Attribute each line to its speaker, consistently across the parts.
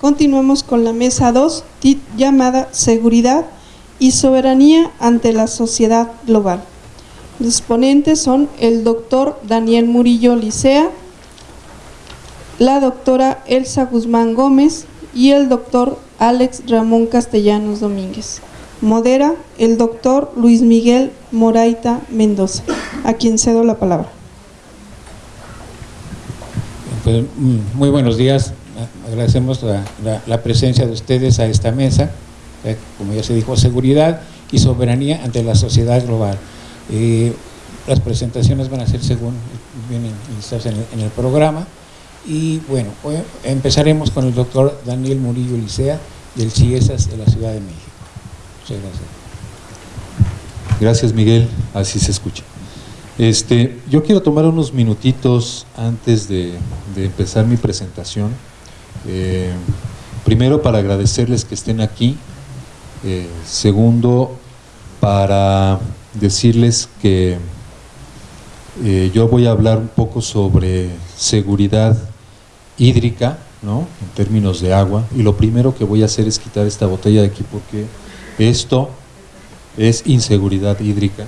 Speaker 1: Continuamos con la mesa 2, llamada Seguridad y Soberanía ante la Sociedad Global. Los ponentes son el doctor Daniel Murillo Licea, la doctora Elsa Guzmán Gómez y el doctor Alex Ramón Castellanos Domínguez. Modera el doctor Luis Miguel Moraita Mendoza, a quien cedo la palabra.
Speaker 2: Pues, mm, muy buenos días, agradecemos la, presencia de ustedes a esta mesa, eh, como ya se dijo, seguridad y soberanía ante la sociedad global. Eh, las presentaciones van a ser según vienen en el programa. Y bueno, empezaremos con el doctor Daniel Murillo Licea del CIESAS de la Ciudad de México. Muchas gracias.
Speaker 3: Gracias Miguel, así se escucha. Este, yo quiero tomar unos minutitos antes de, empezar mi presentación. Eh, primero para agradecerles que estén aquí. Eh, segundo, para decirles que eh, yo voy a hablar un poco sobre seguridad hídrica, ¿no? en términos de agua, y lo primero que voy a hacer es quitar esta botella de aquí porque esto es inseguridad hídrica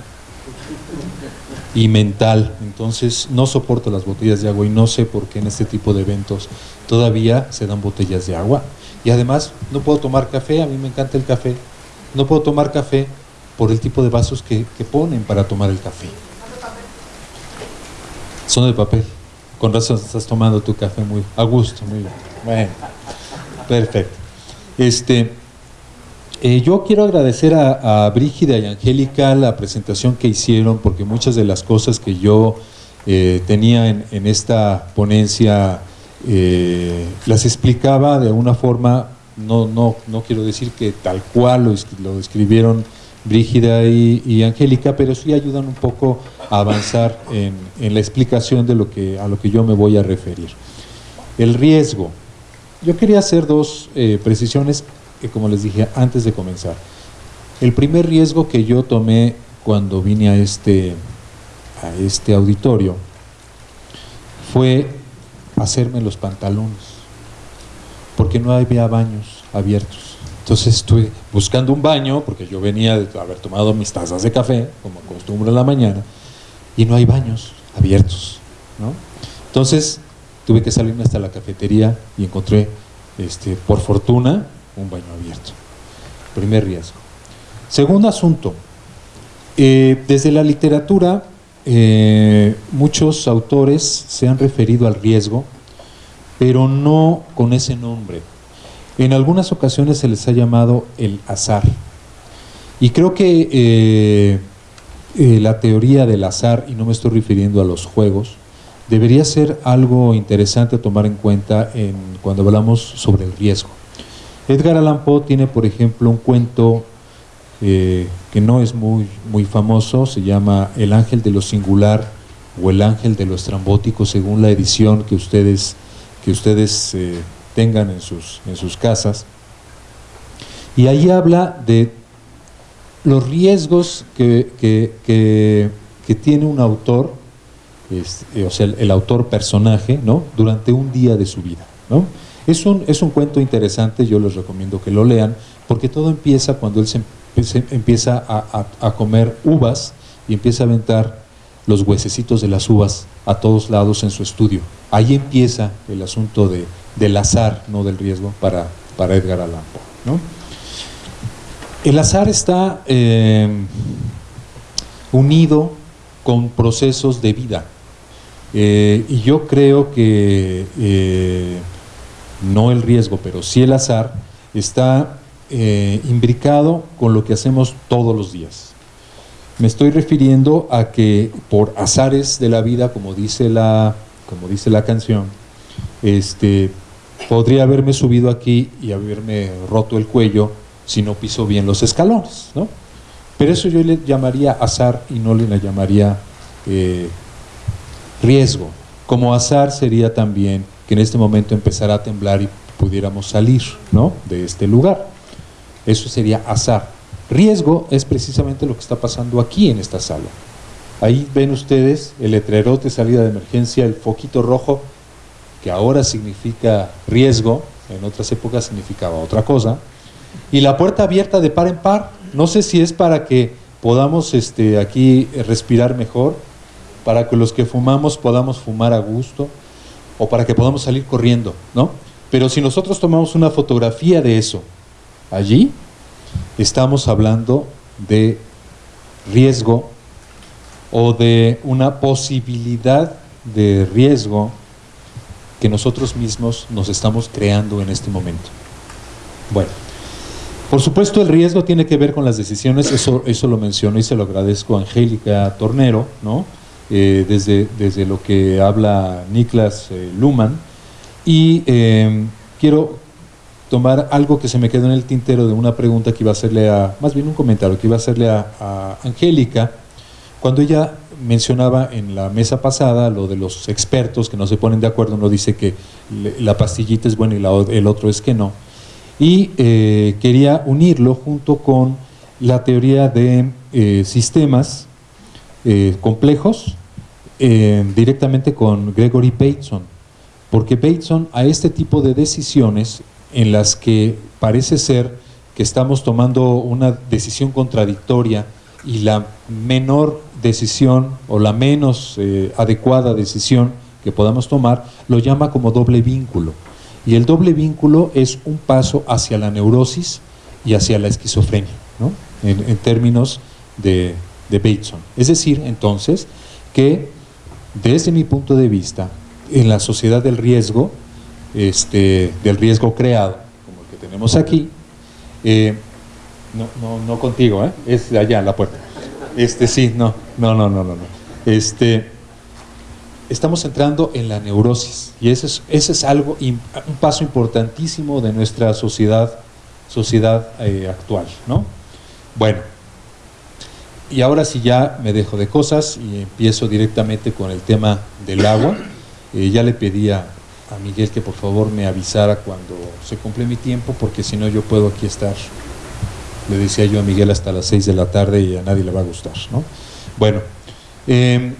Speaker 3: y mental, entonces no soporto las botellas de agua y no sé por qué en este tipo de eventos todavía se dan botellas de agua. Y además no puedo tomar café, a mí me encanta el café, no puedo tomar café por el tipo de vasos que, que ponen para tomar el café. Son de papel. Con razón estás tomando tu café muy a gusto, muy bien. Bueno, perfecto. Este, eh, yo quiero agradecer a, Brígida y Angélica la presentación que hicieron, porque muchas de las cosas que yo eh, tenía en, esta ponencia eh, las explicaba de una forma, no, no, no quiero decir que tal cual lo, lo describieron Brígida y, Angélica, pero sí ayudan un poco a avanzar en, la explicación de lo que, a lo que yo me voy a referir. El riesgo. Yo quería hacer dos eh, precisiones, que como les dije antes de comenzar. El primer riesgo que yo tomé cuando vine a este, a este auditorio fue hacerme los pantalones, porque no había baños abiertos. Entonces estuve buscando un baño, porque yo venía de haber tomado mis tazas de café, como acostumbro en la mañana, y no hay baños abiertos. ¿no? Entonces tuve que salirme hasta la cafetería y encontré, este, por fortuna, un baño abierto. Primer riesgo. Segundo asunto, eh, desde la literatura eh, muchos autores se han referido al riesgo, pero no con ese nombre. En algunas ocasiones se les ha llamado el azar. Y creo que eh, eh, la teoría del azar, y no me estoy refiriendo a los juegos, debería ser algo interesante a tomar en cuenta en, cuando hablamos sobre el riesgo. Edgar Allan Poe tiene, por ejemplo, un cuento que no es muy, muy famoso, se llama El ángel de lo singular o El ángel de lo estrambótico, según la edición que ustedes, que ustedes tengan en sus, en sus casas. Y ahí habla de los riesgos que, que, tiene un autor, eh, o sea, el, autor personaje, ¿no? durante un día de su vida. ¿no? Es, un, es un cuento interesante, yo les recomiendo que lo lean, porque todo empieza cuando él se, empieza a, comer uvas y empieza a aventar los huesecitos de las uvas a todos lados en su estudio. Ahí empieza el asunto de, del azar, no del riesgo, para, para Edgar Allan Poe. El azar está eh, unido con procesos de vida. Eh, y yo creo que eh, no el riesgo, pero sí el azar, está imbricado con lo que hacemos todos los días. Me estoy refiriendo a que por azares de la vida, como dice la, como dice la canción, este, podría haberme subido aquí y haberme roto el cuello si no piso bien los escalones, ¿no? Pero eso yo le llamaría azar y no le llamaría eh, riesgo. Como azar sería también que en este momento empezara a temblar y pudiéramos salir ¿no? de este lugar. Eso sería azar. Riesgo es precisamente lo que está pasando aquí en esta sala. Ahí ven ustedes el letrerote salida de emergencia, el foquito rojo que ahora significa riesgo, en otras épocas significaba otra cosa. Y la puerta abierta de par en par, no sé si es para que podamos este, aquí respirar mejor, para que los que fumamos podamos fumar a gusto, o para que podamos salir corriendo, ¿no? Pero si nosotros tomamos una fotografía de eso, allí estamos hablando de riesgo o de una posibilidad de riesgo que nosotros mismos nos estamos creando en este momento. Bueno, por supuesto el riesgo tiene que ver con las decisiones, eso, eso lo menciono y se lo agradezco a Angélica Tornero, ¿no? Eh, desde, desde lo que habla Niklas eh, Luhmann, y eh, quiero tomar algo que se me quedó en el tintero de una pregunta que iba a hacerle a, más bien un comentario que iba a hacerle a, Angélica, cuando ella mencionaba en la mesa pasada lo de los expertos que no se ponen de acuerdo, uno dice que la pastillita es buena y el otro es que no. Y eh, quería unirlo junto con la teoría de eh, sistemas eh, complejos directamente con Gregory Bateson, porque Bateson a este tipo de decisiones en las que parece ser que estamos tomando una decisión contradictoria y la menor decisión o la menos eh, adecuada decisión que podamos tomar, lo llama como doble vínculo. Y el doble vínculo es un paso hacia la neurosis y hacia la esquizofrenia, ¿no? en, términos de, de Bateson. Es decir, entonces, que desde mi punto de vista, en la sociedad del riesgo, este, del riesgo creado, como el que tenemos aquí, eh, no, no, no, contigo, ¿eh? es allá en la puerta. Este sí, no, no, no, no, no. Este, estamos entrando en la neurosis y ese es, ese es algo, un paso importantísimo de nuestra sociedad, sociedad eh, actual, ¿no? Bueno, y ahora sí ya me dejo de cosas y empiezo directamente con el tema del agua. ya le pedía a Miguel que por favor me avisara cuando se cumple mi tiempo, porque si no yo puedo aquí estar, le decía yo a Miguel hasta las 6 de la tarde y a nadie le va a gustar. ¿no? Bueno, em,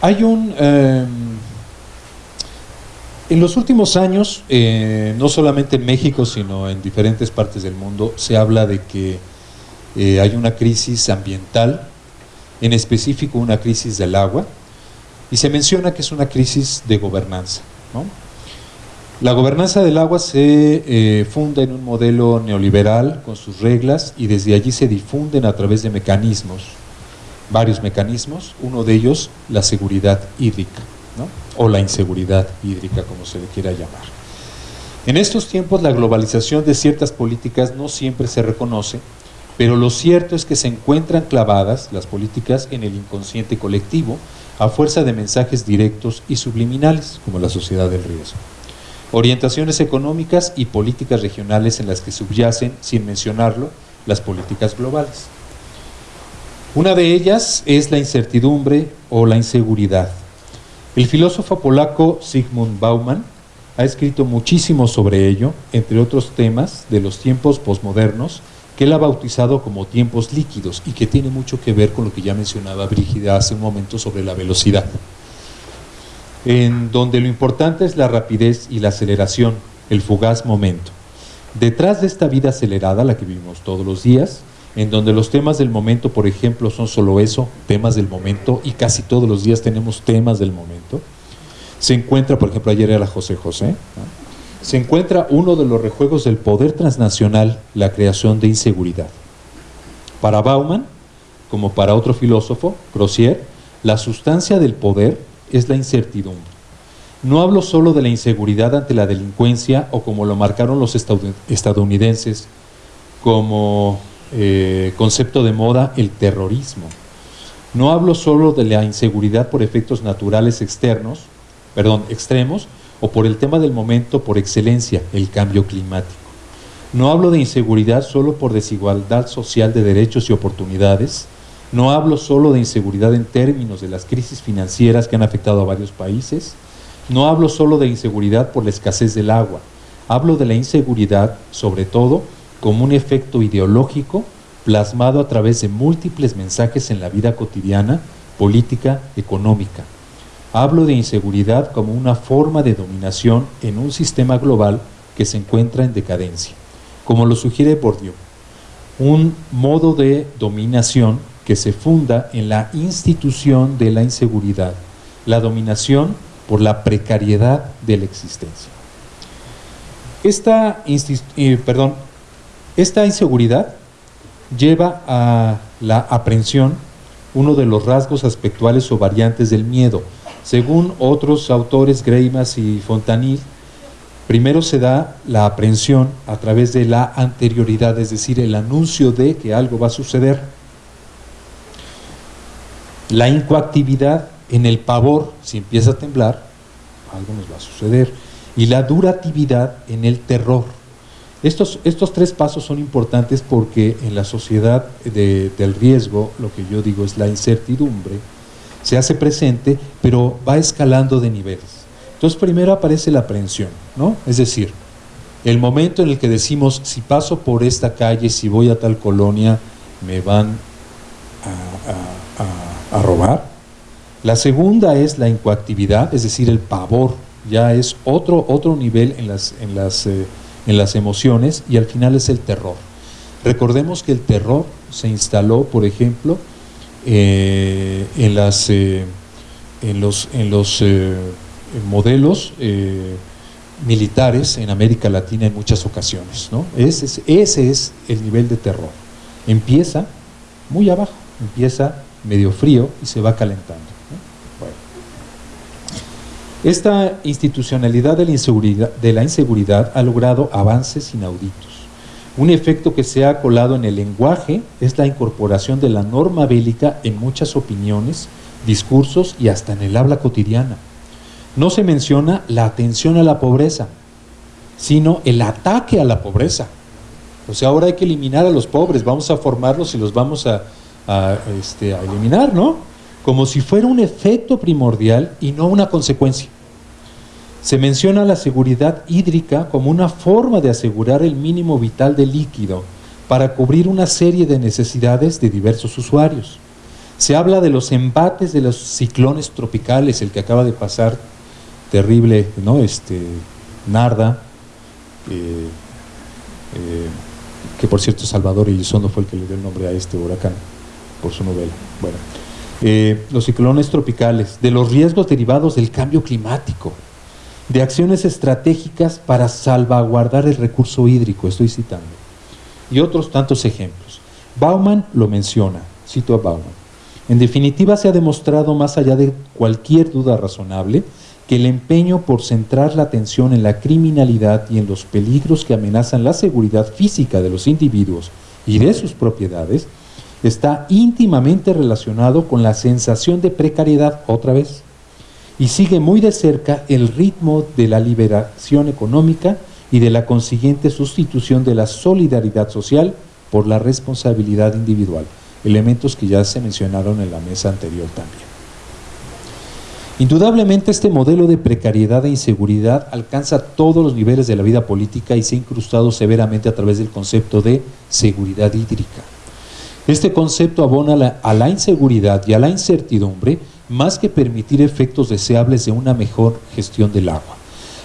Speaker 3: hay un... Em, en los últimos años, eh, no solamente en México, sino en diferentes partes del mundo, se habla de que eh, hay una crisis ambiental, en específico una crisis del agua, y se menciona que es una crisis de gobernanza. La gobernanza del agua se eh, funda en un modelo neoliberal con sus reglas y desde allí se difunden a través de mecanismos, varios mecanismos, uno de ellos la seguridad hídrica, o la inseguridad hídrica como se le quiera llamar. En estos tiempos la globalización de ciertas políticas no siempre se reconoce, pero lo cierto es que se encuentran clavadas las políticas en el inconsciente colectivo a fuerza de mensajes directos y subliminales, como la sociedad del riesgo. Orientaciones económicas y políticas regionales en las que subyacen, sin mencionarlo, las políticas globales. Una de ellas es la incertidumbre o la inseguridad. El filósofo polaco Sigmund Bauman ha escrito muchísimo sobre ello, entre otros temas de los tiempos posmodernos, que él ha bautizado como tiempos líquidos y que tiene mucho que ver con lo que ya mencionaba Brígida hace un momento sobre la velocidad, en donde lo importante es la rapidez y la aceleración, el fugaz momento. Detrás de esta vida acelerada, la que vivimos todos los días, en donde los temas del momento, por ejemplo, son solo eso, temas del momento, y casi todos los días tenemos temas del momento, se encuentra, por ejemplo, ayer era José José, se encuentra uno de los rejuegos del poder transnacional, la creación de inseguridad. Para Bauman, como para otro filósofo, Grossier, la sustancia del poder es la incertidumbre. No hablo solo de la inseguridad ante la delincuencia o como lo marcaron los estadounidenses como eh, concepto de moda, el terrorismo. No hablo solo de la inseguridad por efectos naturales externos, perdón, extremos, o por el tema del momento por excelencia, el cambio climático. No hablo de inseguridad solo por desigualdad social de derechos y oportunidades, no hablo solo de inseguridad en términos de las crisis financieras que han afectado a varios países, no hablo solo de inseguridad por la escasez del agua, hablo de la inseguridad sobre todo como un efecto ideológico plasmado a través de múltiples mensajes en la vida cotidiana, política, económica. Hablo de inseguridad como una forma de dominación en un sistema global que se encuentra en decadencia, como lo sugiere Bourdieu, un modo de dominación que se funda en la institución de la inseguridad, la dominación por la precariedad de la existencia. Esta, eh, esta inseguridad lleva a la aprensión uno de los rasgos aspectuales o variantes del miedo. Según otros autores, Greimas y Fontanil, primero se da la aprensión a través de la anterioridad, es decir, el anuncio de que algo va a suceder. La incoactividad en el pavor, si empieza a temblar, algo nos va a suceder. Y la duratividad en el terror. Estos, estos tres pasos son importantes porque en la sociedad del riesgo, lo que yo digo es la incertidumbre, se hace presente, pero va escalando de niveles. Entonces primero aparece la aprehensión, ¿no? Es decir, el momento en el que decimos, si paso por esta calle, si voy a tal colonia, me van a, robar. La segunda es la incoactividad, es decir, el pavor, ya es otro, otro nivel en las, en las eh, en las emociones y al final es el terror. Recordemos que el terror se instaló, por ejemplo, eh, en, las, eh, en los, en los eh, modelos militares en América Latina en muchas ocasiones. ¿no? Ese, es, el nivel de terror. Empieza muy abajo, empieza medio frío y se va calentando. Esta institucionalidad de la inseguridad ha logrado avances inauditos. Un efecto que se ha colado en el lenguaje es la incorporación de la norma bélica en muchas opiniones, discursos y hasta en el habla cotidiana. No se menciona la atención a la pobreza, sino el ataque a la pobreza. O sea, ahora hay que eliminar a los pobres, vamos a formarlos y los vamos a, este, eliminar, ¿no? como si fuera un efecto primordial y no una consecuencia. Se menciona la seguridad hídrica como una forma de asegurar el mínimo vital de líquido para cubrir una serie de necesidades de diversos usuarios. Se habla de los embates de los ciclones tropicales, el que acaba de pasar, terrible, ¿no? Este, Narda, eh, eh, que por cierto Salvador Elizondo fue el que le dio el nombre a este huracán por su novela. Bueno, eh, los ciclones tropicales, de los riesgos derivados del cambio climático, de acciones estratégicas para salvaguardar el recurso hídrico, estoy citando, y otros tantos ejemplos. Bauman lo menciona, cito a Bauman. En definitiva, se ha demostrado, más allá de cualquier duda razonable, que el empeño por centrar la atención en la criminalidad y en los peligros que amenazan la seguridad física de los individuos y de sus propiedades está íntimamente relacionado con la sensación de precariedad otra vez y sigue muy de cerca el ritmo de la liberación económica y de la consiguiente sustitución de la solidaridad social por la responsabilidad individual, elementos que ya se mencionaron en la mesa anterior también. Indudablemente este modelo de precariedad e inseguridad alcanza todos los niveles de la vida política y se ha incrustado severamente a través del concepto de seguridad hídrica. Este concepto abona a la inseguridad y a la incertidumbre más que permitir efectos deseables de una mejor gestión del agua.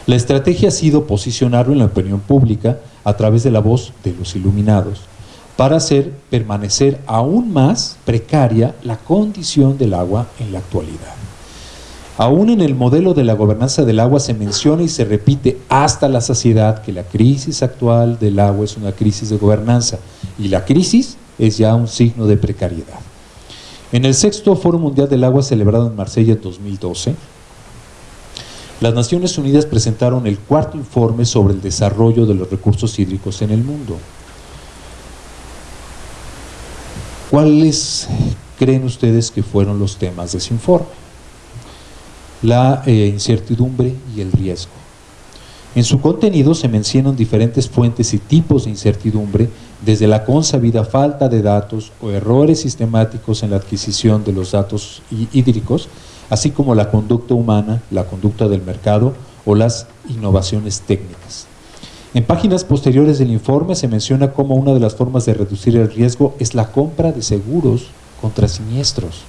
Speaker 3: La estrategia ha sido posicionarlo en la opinión pública a través de la voz de los iluminados para hacer permanecer aún más precaria la condición del agua en la actualidad. Aún en el modelo de la gobernanza del agua se menciona y se repite hasta la saciedad que la crisis actual del agua es una crisis de gobernanza y la crisis es ya un signo de precariedad. En el sexto Foro Mundial del Agua celebrado en Marsella en 2012, las Naciones Unidas presentaron el cuarto informe sobre el desarrollo de los recursos hídricos en el mundo. ¿Cuáles creen ustedes que fueron los temas de ese informe? La eh, incertidumbre y el riesgo. En su contenido se mencionan diferentes fuentes y tipos de incertidumbre desde la consabida falta de datos o errores sistemáticos en la adquisición de los datos hídricos, así como la conducta humana, la conducta del mercado o las innovaciones técnicas. En páginas posteriores del informe se menciona cómo una de las formas de reducir el riesgo es la compra de seguros contra siniestros.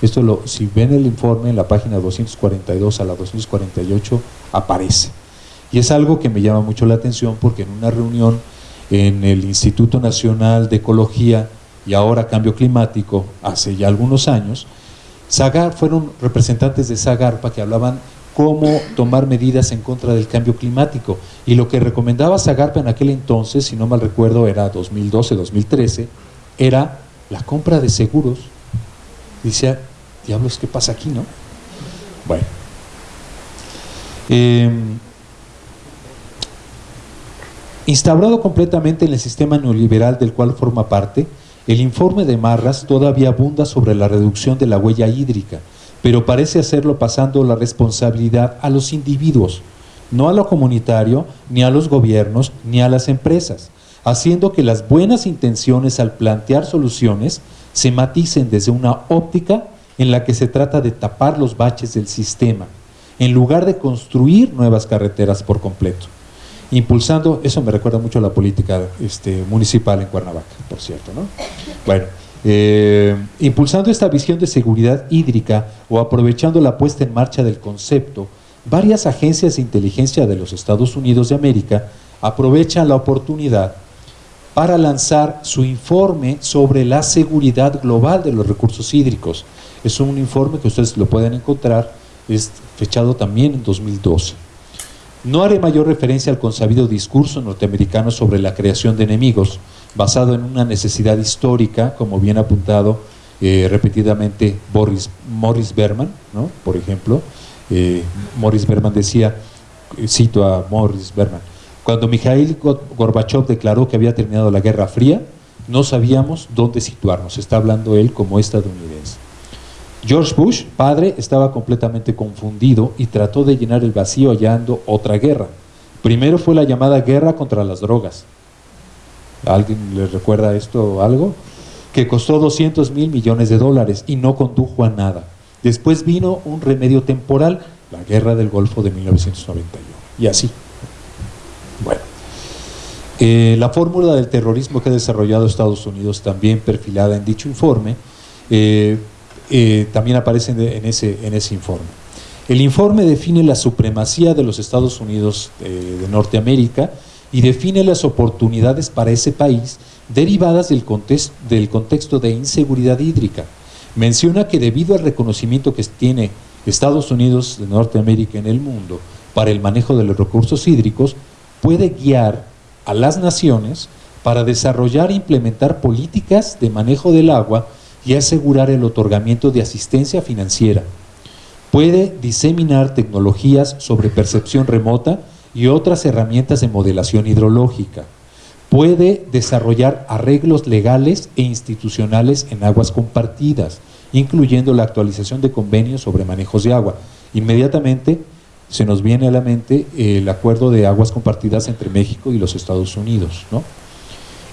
Speaker 3: Esto lo, si ven el informe en la página 242 a la 248 aparece. Y es algo que me llama mucho la atención porque en una reunión en el Instituto Nacional de Ecología y ahora Cambio Climático, hace ya algunos años, Zagar, fueron representantes de Zagarpa que hablaban cómo tomar medidas en contra del cambio climático. Y lo que recomendaba Zagarpa en aquel entonces, si no mal recuerdo, era 2012-2013, era la compra de seguros. Dice, diablos, ¿qué pasa aquí, no? Bueno. Em, instaurado completamente en el sistema neoliberal del cual forma parte, el informe de Marras todavía abunda sobre la reducción de la huella hídrica, pero parece hacerlo pasando la responsabilidad a los individuos, no a lo comunitario, ni a los gobiernos, ni a las empresas, haciendo que las buenas intenciones al plantear soluciones se maticen desde una óptica en la que se trata de tapar los baches del sistema, en lugar de construir nuevas carreteras por completo. Impulsando, eso me recuerda mucho a la política este, municipal en Cuernavaca, por cierto, ¿no? Bueno, eh, impulsando esta visión de seguridad hídrica o aprovechando la puesta en marcha del concepto, varias agencias de inteligencia de los Estados Unidos de América aprovechan la oportunidad para lanzar su informe sobre la seguridad global de los recursos hídricos. Es un informe que ustedes lo pueden encontrar, es fechado también en 2012. No haré mayor referencia al consabido discurso norteamericano sobre la creación de enemigos, basado en una necesidad histórica, como bien apuntado eh, repetidamente Boris, Morris Berman, ¿no? por ejemplo. Eh, Morris Berman decía, cito a Morris Berman, cuando Mikhail Gorbachev declaró que había terminado la Guerra Fría, no sabíamos dónde situarnos, está hablando él como estadounidense. George Bush, padre, estaba completamente confundido y trató de llenar el vacío hallando otra guerra. Primero fue la llamada guerra contra las drogas, ¿Alguien le recuerda esto algo? Que costó 200 mil millones de dólares y no condujo a nada. Después vino un remedio temporal, la guerra del Golfo de 1991. Y así. Bueno. Eh, la fórmula del terrorismo que ha desarrollado Estados Unidos, también perfilada en dicho informe, eh, eh, también aparece en ese, en ese informe. El informe define la supremacía de los Estados Unidos de Norteamérica y define las oportunidades para ese país derivadas del, contexto de inseguridad hídrica. Menciona que debido al reconocimiento que tiene Estados Unidos de Norteamérica en el mundo para el manejo de los recursos hídricos, puede guiar a las naciones para desarrollar e implementar políticas de manejo del agua y asegurar el otorgamiento de asistencia financiera. Puede diseminar tecnologías sobre percepción remota y otras herramientas de modelación hidrológica. Puede desarrollar arreglos legales e institucionales en aguas compartidas, incluyendo la actualización de convenios sobre manejos de agua. Inmediatamente se nos viene a la mente el acuerdo de aguas compartidas entre México y los Estados Unidos.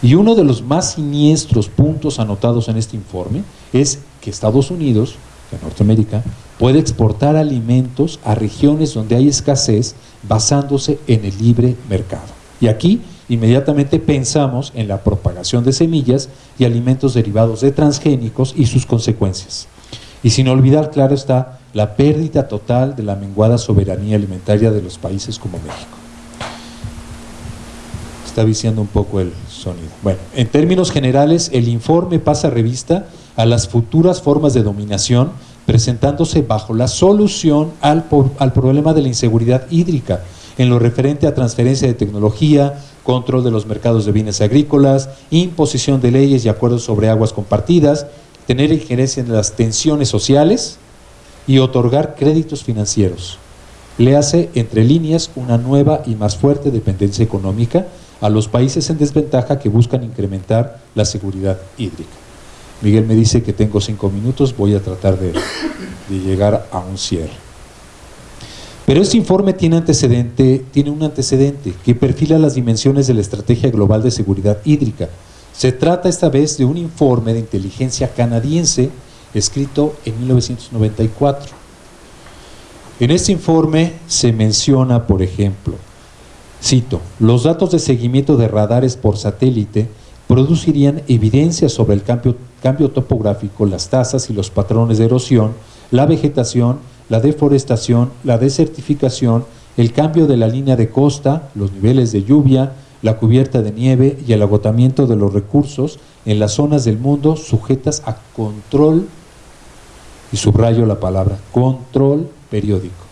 Speaker 3: Y uno de los más siniestros puntos anotados en este informe es que Estados Unidos, Norteamérica, puede exportar alimentos a regiones donde hay escasez basándose en el libre mercado. Y aquí inmediatamente pensamos en la propagación de semillas y alimentos derivados de transgénicos y sus consecuencias. Y sin olvidar, claro está, la pérdida total de la menguada soberanía alimentaria de los países como México. Está viciando un poco el sonido. Bueno, en términos generales, el informe pasa revista a las futuras formas de dominación presentándose bajo la solución al, al, problema de la inseguridad hídrica, en lo referente a transferencia de tecnología, control de los mercados de bienes agrícolas, imposición de leyes y acuerdos sobre aguas compartidas, tener injerencia en las tensiones sociales y otorgar créditos financieros. Le hace, entre líneas, una nueva y más fuerte dependencia económica a los países en desventaja que buscan incrementar la seguridad hídrica. Miguel me dice que tengo cinco minutos, voy a tratar de, llegar a un cierre. Pero este informe tiene, antecedente, tiene un antecedente que perfila las dimensiones de la Estrategia Global de Seguridad Hídrica. Se trata esta vez de un informe de inteligencia canadiense escrito en 1994. En este informe se menciona, por ejemplo, cito, los datos de seguimiento de radares por satélite producirían evidencias sobre el cambio cambio topográfico, las tasas y los patrones de erosión, la vegetación, la deforestación, la desertificación el cambio de la línea de costa, los niveles de lluvia, la cubierta de nieve y el agotamiento de los recursos en las zonas del mundo sujetas a control, y subrayo la palabra, control periódico.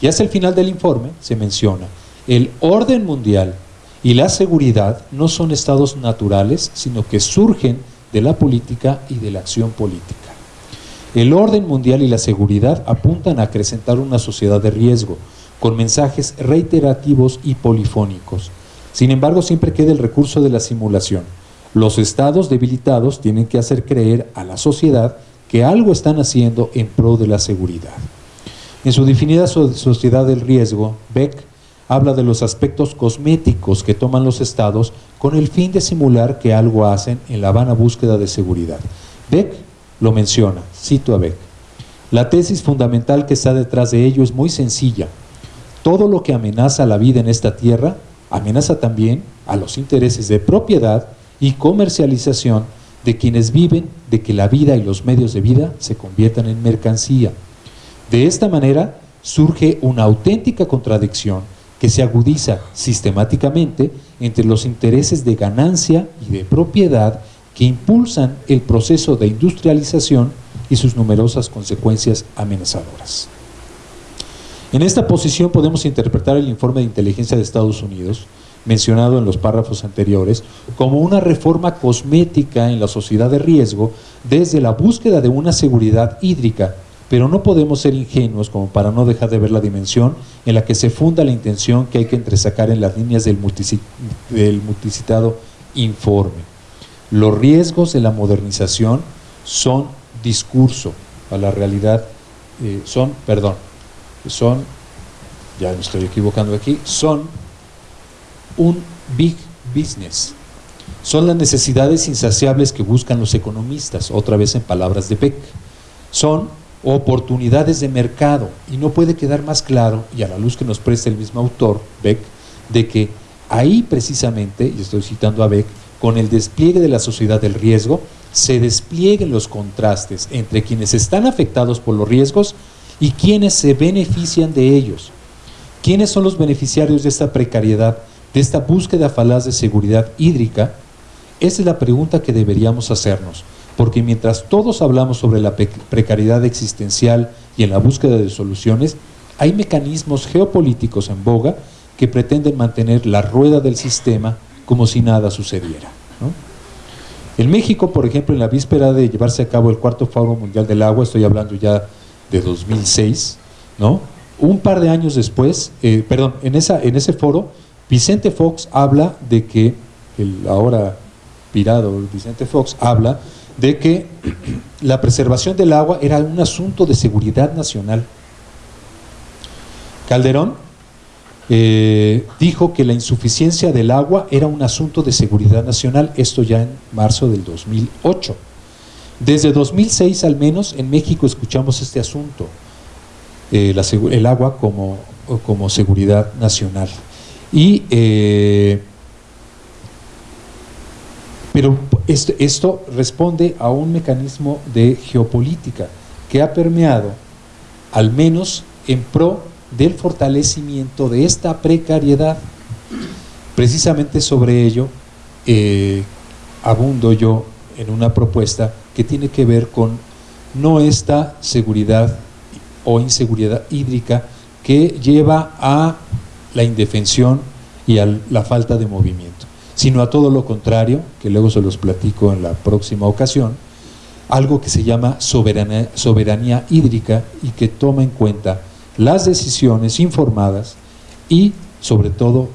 Speaker 3: Y hacia el final del informe se menciona, el orden mundial y la seguridad no son estados naturales, sino que surgen de la política y de la acción política. El orden mundial y la seguridad apuntan a acrecentar una sociedad de riesgo, con mensajes reiterativos y polifónicos. Sin embargo, siempre queda el recurso de la simulación. Los estados debilitados tienen que hacer creer a la sociedad que algo están haciendo en pro de la seguridad. En su definida sociedad del riesgo, Beck habla de los aspectos cosméticos que toman los estados con el fin de simular que algo hacen en la vana búsqueda de seguridad. Beck lo menciona, cito a Beck. La tesis fundamental que está detrás de ello es muy sencilla. Todo lo que amenaza la vida en esta tierra amenaza también a los intereses de propiedad y comercialización de quienes viven de que la vida y los medios de vida se conviertan en mercancía. De esta manera surge una auténtica contradicción que se agudiza sistemáticamente entre los intereses de ganancia y de propiedad que impulsan el proceso de industrialización y sus numerosas consecuencias amenazadoras. En esta posición podemos interpretar el informe de inteligencia de Estados Unidos, mencionado en los párrafos anteriores, como una reforma cosmética en la sociedad de riesgo desde la búsqueda de una seguridad hídrica pero no podemos ser ingenuos como para no dejar de ver la dimensión en la que se funda la intención que hay que entresacar en las líneas del, multicitado informe. Los riesgos de la modernización son discurso a la realidad, eh, son, perdón, son, ya me estoy equivocando aquí, son un big business. Son las necesidades insaciables que buscan los economistas, otra vez en palabras de Peck. Son oportunidades de mercado. Y no puede quedar más claro, y a la luz que nos presta el mismo autor, Beck, de que ahí precisamente, y estoy citando a Beck, con el despliegue de la sociedad del riesgo, se desplieguen los contrastes entre quienes están afectados por los riesgos y quienes se benefician de ellos. ¿Quiénes son los beneficiarios de esta precariedad, de esta búsqueda falaz de seguridad hídrica? Esa es la pregunta que deberíamos hacernos porque mientras todos hablamos sobre la precariedad existencial y en la búsqueda de soluciones, hay mecanismos geopolíticos en boga que pretenden mantener la rueda del sistema como si nada sucediera. En México, por ejemplo, en la víspera de llevarse a cabo el cuarto Foro Mundial del Agua, estoy hablando ya de 2006, ¿no? un par de años después, eh, perdón, en, en ese foro, Vicente Fox habla de que, el ahora pirado Vicente Fox habla de que la preservación del agua era un asunto de seguridad nacional. Calderón eh, dijo que la insuficiencia del agua era un asunto de seguridad nacional, esto ya en marzo del 2008. Desde 2006 al menos en México escuchamos este asunto, eh, el agua como, como seguridad nacional. Y eh, pero esto, responde a un mecanismo de geopolítica que ha permeado, al menos en pro del fortalecimiento de esta precariedad. Precisamente sobre ello eh, abundo yo en una propuesta que tiene que ver con no esta seguridad o inseguridad hídrica que lleva a la indefensión y a la falta de movimiento sino a todo lo contrario, que luego se los platico en la próxima ocasión, algo que se llama soberanía, hídrica y que toma en cuenta las decisiones informadas y sobre todo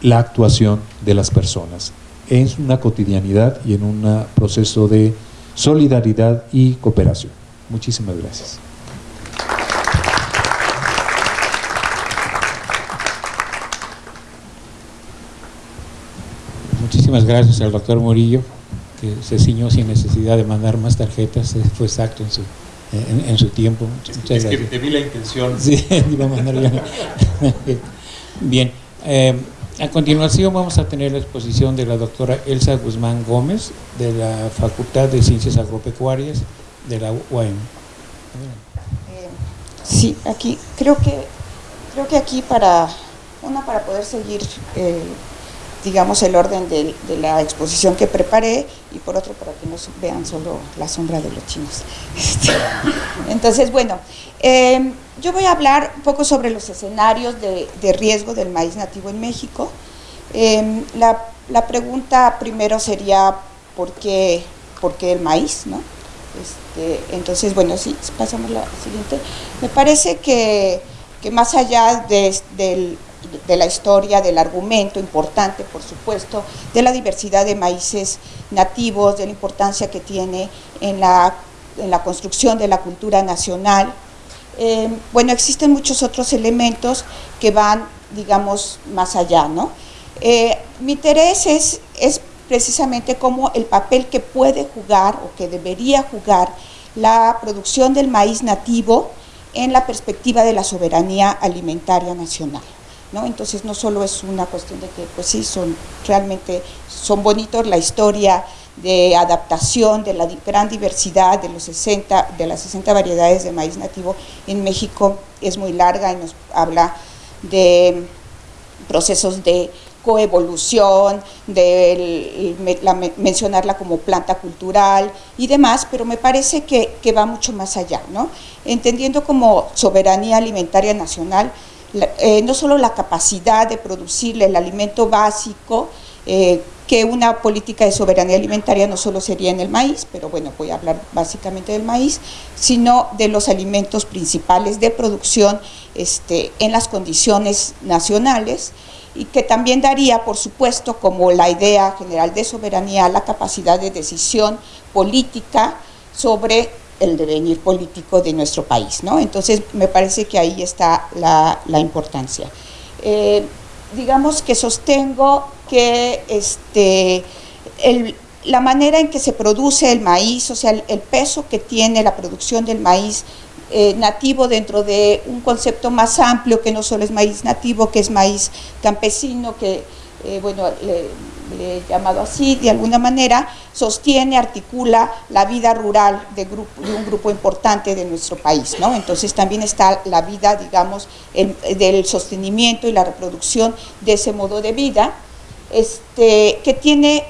Speaker 3: la actuación de las personas en una cotidianidad y en un proceso de solidaridad y cooperación. Muchísimas gracias.
Speaker 2: Muchísimas gracias al doctor Murillo, que se ciñó sin necesidad de mandar más tarjetas, fue exacto en su, en, su tiempo.
Speaker 3: Muchas es que te vi la intención.
Speaker 2: Sí, iba a mandar Bien, eh, a continuación vamos a tener la exposición de la doctora Elsa Guzmán Gómez, de la Facultad de Ciencias Agropecuarias de la UAM.
Speaker 4: Sí, aquí creo que creo que aquí para, una para poder seguir, eh, digamos, el orden de, la exposición que preparé y por otro para que no vean solo la sombra de los chinos. Este, entonces, bueno, em, yo voy a hablar un poco sobre los escenarios de, riesgo del maíz nativo en México. Em, la, la, pregunta primero sería, ¿por qué, ¿por qué el maíz? ¿no? Este, entonces, bueno, sí, pasamos a la siguiente. Me parece que, más allá de, la historia, del argumento importante, por supuesto, de la diversidad de maíces nativos, de la importancia que tiene en la, construcción de la cultura nacional, eh, bueno, existen muchos otros elementos que van, digamos, más allá, ¿no? Eh, mi interés es, es precisamente como el papel que puede jugar o que debería jugar la producción del maíz nativo en la perspectiva de la soberanía alimentaria nacional. ¿No? Entonces no solo es una cuestión de que pues sí, son realmente son bonitos la historia de adaptación de la gran diversidad de, los 60, de las 60 variedades de maíz nativo en México es muy larga y nos habla de procesos de coevolución, de mencionarla como planta cultural y demás, pero me parece que, va mucho más allá, ¿no? entendiendo como soberanía alimentaria nacional, eh, no solo la capacidad de producirle el alimento básico, eh, que una política de soberanía alimentaria no solo sería en el maíz, pero bueno, voy a hablar básicamente del maíz, sino de los alimentos principales de producción este, en las condiciones nacionales, y que también daría, por supuesto, como la idea general de soberanía, la capacidad de decisión política sobre el devenir político de nuestro país. ¿no? Entonces, me parece que ahí está la, importancia. Eh, digamos que sostengo que este, la manera en que se produce el maíz, o sea, el peso que tiene la producción del maíz eh, nativo dentro de un concepto más amplio que no solo es maíz nativo, que es maíz campesino, que, eh, bueno, le, he llamado así, de alguna manera, sostiene, articula la vida rural de, grupo, de un grupo importante de nuestro país, ¿no? Entonces también está la vida, digamos, del sostenimiento y la reproducción de ese modo de vida, este, que tiene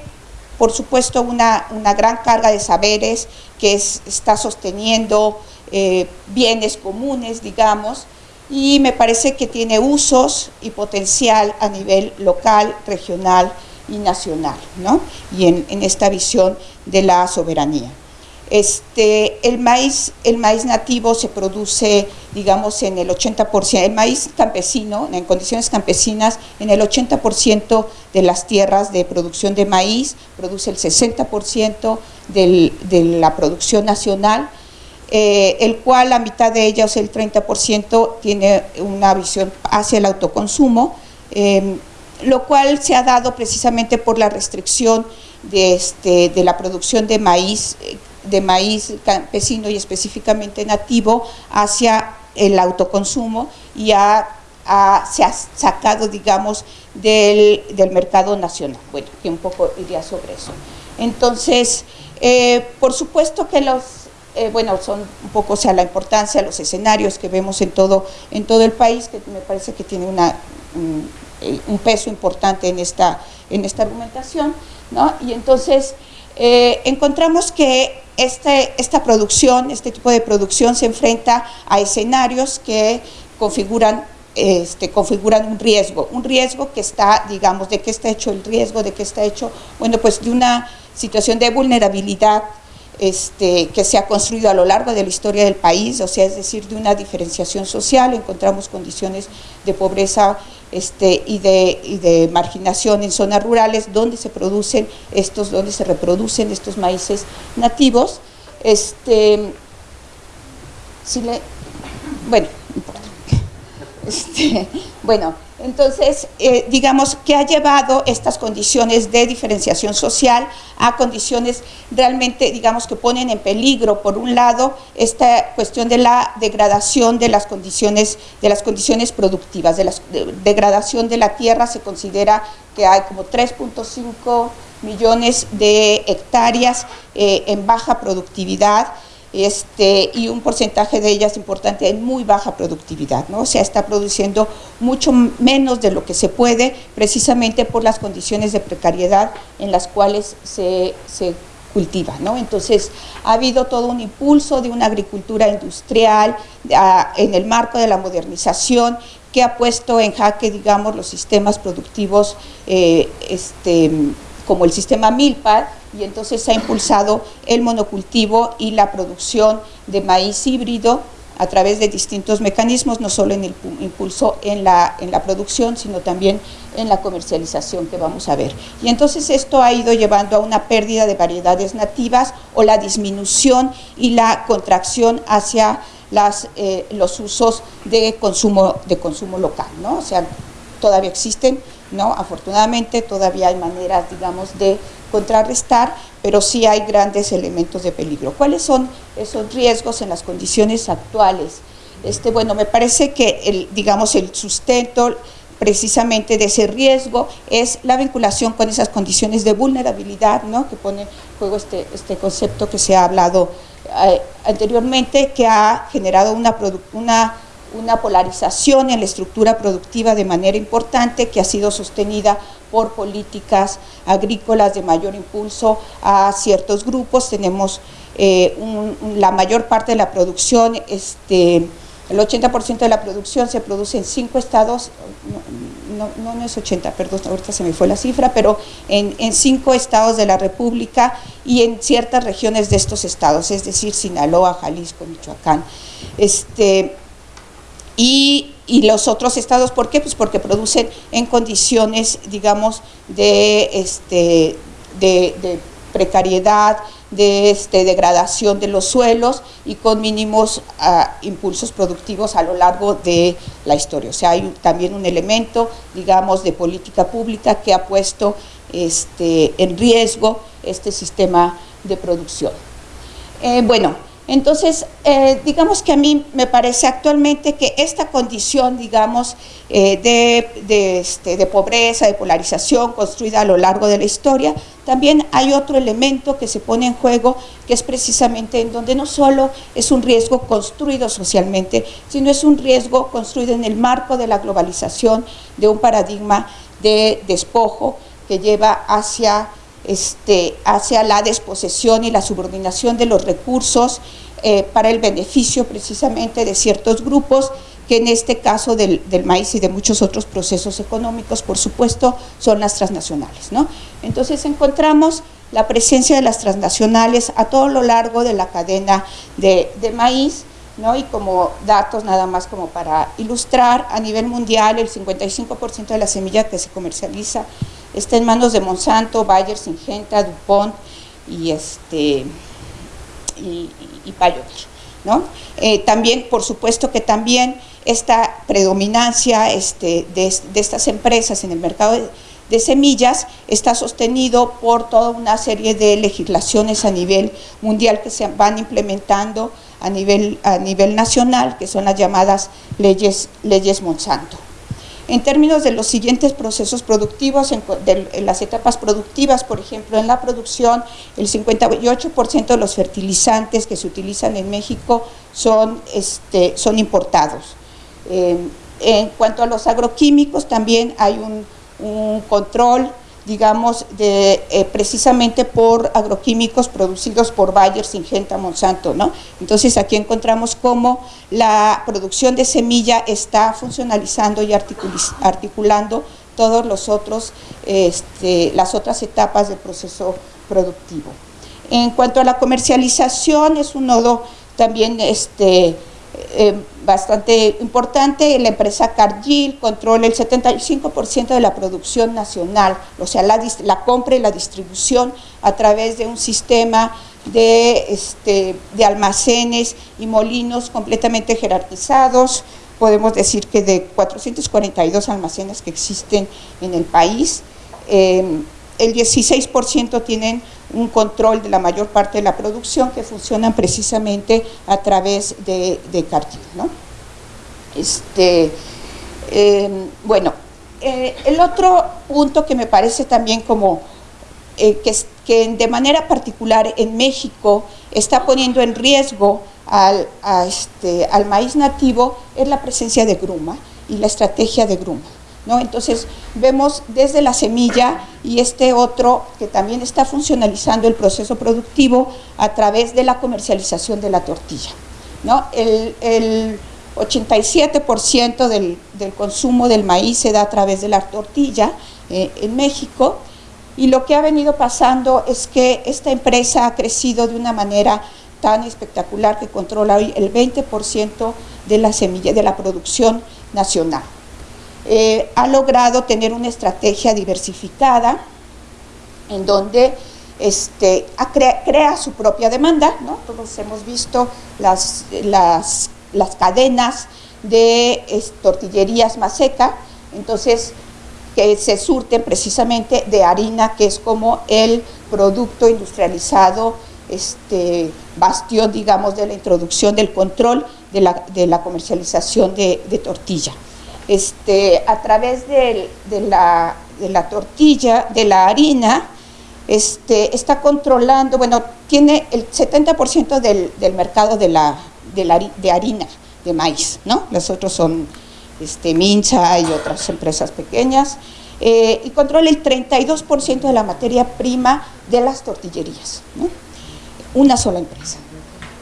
Speaker 4: por supuesto una, una gran carga de saberes que está sosteniendo eh, bienes comunes, digamos, y me parece que tiene usos y potencial a nivel local, regional y nacional, ¿no? y en, esta visión de la soberanía. Este, el, maíz, el maíz nativo se produce, digamos, en el 80%, el maíz campesino, en condiciones campesinas, en el 80% de las tierras de producción de maíz, produce el 60% de la producción nacional, eh, el cual la mitad de ellas, el 30%, tiene una visión hacia el autoconsumo, em, lo cual se ha dado precisamente por la restricción de, este, de la producción de maíz, de maíz campesino y específicamente nativo hacia el autoconsumo y se ha sacado, digamos, del, mercado nacional. Bueno, que un poco iría sobre eso. Entonces, eh, por supuesto que los eh, bueno, son un poco, o sea, la importancia, los escenarios que vemos en todo, en todo el país, que me parece que tiene una, un, eh, peso importante en esta, en esta argumentación, ¿no? Y entonces eh, encontramos que este, esta producción, este tipo de producción se enfrenta a escenarios que configuran este, configuran un riesgo, un riesgo que está, digamos, ¿de qué está hecho el riesgo? ¿De qué está hecho? Bueno, pues de una situación de vulnerabilidad este, que se ha construido a lo largo de la historia del país, o sea, es decir, de una diferenciación social, encontramos condiciones de pobreza este, y, de, marginación en zonas rurales donde se producen estos, donde se reproducen estos maíces nativos. Este, si le, bueno, este, bueno, entonces, eh, digamos que ha llevado estas condiciones de diferenciación social a condiciones realmente, digamos, que ponen en peligro, por un lado, esta cuestión de la degradación de las condiciones, de las condiciones productivas, de la degradación de la tierra, se considera que hay como 3.5 millones de hectáreas eh, en baja productividad, este, y un porcentaje de ellas importante en muy baja productividad, ¿no? o sea, está produciendo mucho menos de lo que se puede precisamente por las condiciones de precariedad en las cuales se, se cultiva. ¿no? Entonces, ha habido todo un impulso de una agricultura industrial en el marco de la modernización que ha puesto en jaque, digamos, los sistemas productivos eh, este, como el sistema Milpar, y entonces se ha impulsado el monocultivo y la producción de maíz híbrido a través de distintos mecanismos, no solo en el impulso en la, en la producción, sino también en la comercialización que vamos a ver. Y entonces esto ha ido llevando a una pérdida de variedades nativas o la disminución y la contracción hacia las, eh, los usos de consumo, de consumo local, ¿no? O sea, todavía existen, ¿no? Afortunadamente todavía hay maneras, digamos, de contrarrestar, pero sí hay grandes elementos de peligro. ¿Cuáles son esos riesgos en las condiciones actuales? Este, bueno, me parece que el, digamos, el sustento precisamente de ese riesgo es la vinculación con esas condiciones de vulnerabilidad, ¿no? que pone en juego este, este concepto que se ha hablado eh, anteriormente, que ha generado una, una una polarización en la estructura productiva de manera importante que ha sido sostenida por políticas agrícolas de mayor impulso a ciertos grupos. Tenemos eh, la mayor parte de la producción, este, el 80% de la producción se produce en cinco estados, no, no, es 80, perdón, ahorita se me fue la cifra, pero en, en cinco estados de la República y en ciertas regiones de estos estados, es decir, Sinaloa, Jalisco, Michoacán. Este, y, los otros estados, ¿por qué? Pues porque producen en condiciones, digamos, de, este, de, precariedad, de este, degradación de los suelos y con mínimos ah, impulsos productivos a lo largo de la historia. O sea, hay también un elemento, digamos, de política pública que ha puesto este, en riesgo este sistema de producción. Eh, bueno, entonces, eh, digamos que a mí me parece actualmente que esta condición, digamos, eh, este, de, pobreza, de polarización construida a lo largo de la historia, también hay otro elemento que se pone en juego, que es precisamente en donde no solo es un riesgo construido socialmente, sino es un riesgo construido en el marco de la globalización, de un paradigma de despojo que lleva hacia este, hacia la desposesión y la subordinación de los recursos eh, para el beneficio precisamente de ciertos grupos que en este caso del, maíz y de muchos otros procesos económicos, por supuesto, son las transnacionales. ¿no? Entonces encontramos la presencia de las transnacionales a todo lo largo de la cadena de, maíz, ¿no? y como datos nada más como para ilustrar, a nivel mundial el 55% de la semilla que se comercializa está en manos de Monsanto, Bayer, Syngenta, DuPont y este y, y ¿no? Eh, también, por supuesto que también esta predominancia este, de, estas empresas en el mercado de, semillas está sostenido por toda una serie de legislaciones a nivel mundial que se van implementando a nivel, a nivel nacional, que son las llamadas leyes, leyes Monsanto. En términos de los siguientes procesos productivos, en, las etapas productivas, por ejemplo, en la producción, el 58% de los fertilizantes que se utilizan en México son, este, son importados. en cuanto a los agroquímicos, también hay un control digamos, eh, precisamente por agroquímicos producidos por Bayer, Syngenta, Monsanto, ¿no? Entonces aquí encontramos cómo la producción de semilla está funcionalizando y articulando todos los otros, este, las otras etapas del proceso productivo. En cuanto a la comercialización, es un nodo también este, eh, bastante importante, la empresa Cargill controla el 75% de la producción nacional, o sea, la, la, compra y la distribución a través de un sistema de, este, de almacenes y molinos completamente jerarquizados, podemos decir que de 442 almacenes que existen en el país, eh, el 16% tienen un control de la mayor parte de la producción que funcionan precisamente a través de, de ¿no? Este, em, bueno, eh, el otro punto que me parece también como eh, que, de manera particular en México está poniendo en riesgo al, este, al maíz nativo es la presencia de gruma y la estrategia de gruma. ¿No? Entonces vemos desde la semilla y este otro que también está funcionalizando el proceso productivo a través de la comercialización de la tortilla. ¿no? El, el 87% del, del, consumo del maíz se da a través de la tortilla eh, en México y lo que ha venido pasando es que esta empresa ha crecido de una manera tan espectacular que controla hoy el 20% de la semilla, de la producción nacional. Eh, ha logrado tener una estrategia diversificada en donde este, crea, su propia demanda, ¿no? todos hemos visto las, cadenas de tortillerías más seca, entonces que se surten precisamente de harina, que es como el producto industrializado, este, bastión, digamos, de la introducción del control de la, comercialización de, tortilla. Este, a través de, de, la, de, la, tortilla, de la harina, este, está controlando, bueno, tiene el 70% del, del, mercado de, la, harina, de maíz, ¿no? Los otros son este, Mincha y otras empresas pequeñas, eh, y controla el 32% de la materia prima de las tortillerías, una sola empresa.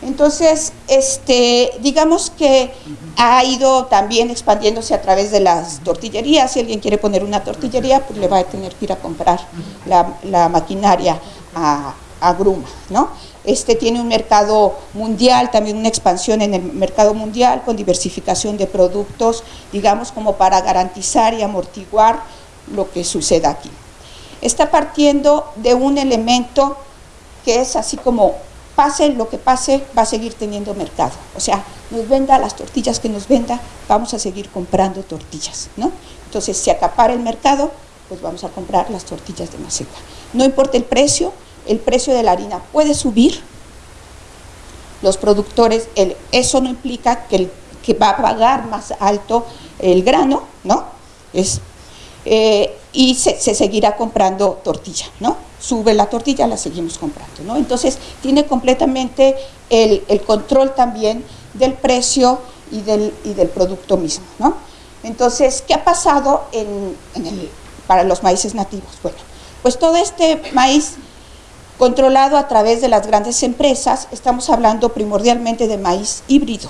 Speaker 4: Entonces, este, digamos que ha ido también expandiéndose a través de las tortillerías. Si alguien quiere poner una tortillería, pues le va a tener que ir a comprar la, maquinaria a, a Gruma, ¿no? Este tiene un mercado mundial, también una expansión en el mercado mundial con diversificación de productos, digamos como para garantizar y amortiguar lo que suceda aquí. Está partiendo de un elemento que es así como pase lo que pase, va a seguir teniendo mercado. O sea, nos venda las tortillas que nos venda, vamos a seguir comprando tortillas, ¿no? Entonces, si acapara el mercado, pues vamos a comprar las tortillas de maceta. No importa el precio, el precio de la harina puede subir, los productores, eso no implica que, va a pagar más alto el grano, ¿no? Eh, y se, seguirá comprando tortilla, ¿no? Sube la tortilla, la seguimos comprando, ¿no? Entonces, tiene completamente el, control también del precio y del, y del producto mismo, ¿no? Entonces, ¿qué ha pasado en, en el, para los maíces nativos? Bueno, pues todo este maíz controlado a través de las grandes empresas, estamos hablando primordialmente de maíz híbrido,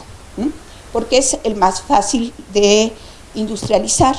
Speaker 4: porque es el más fácil de industrializar.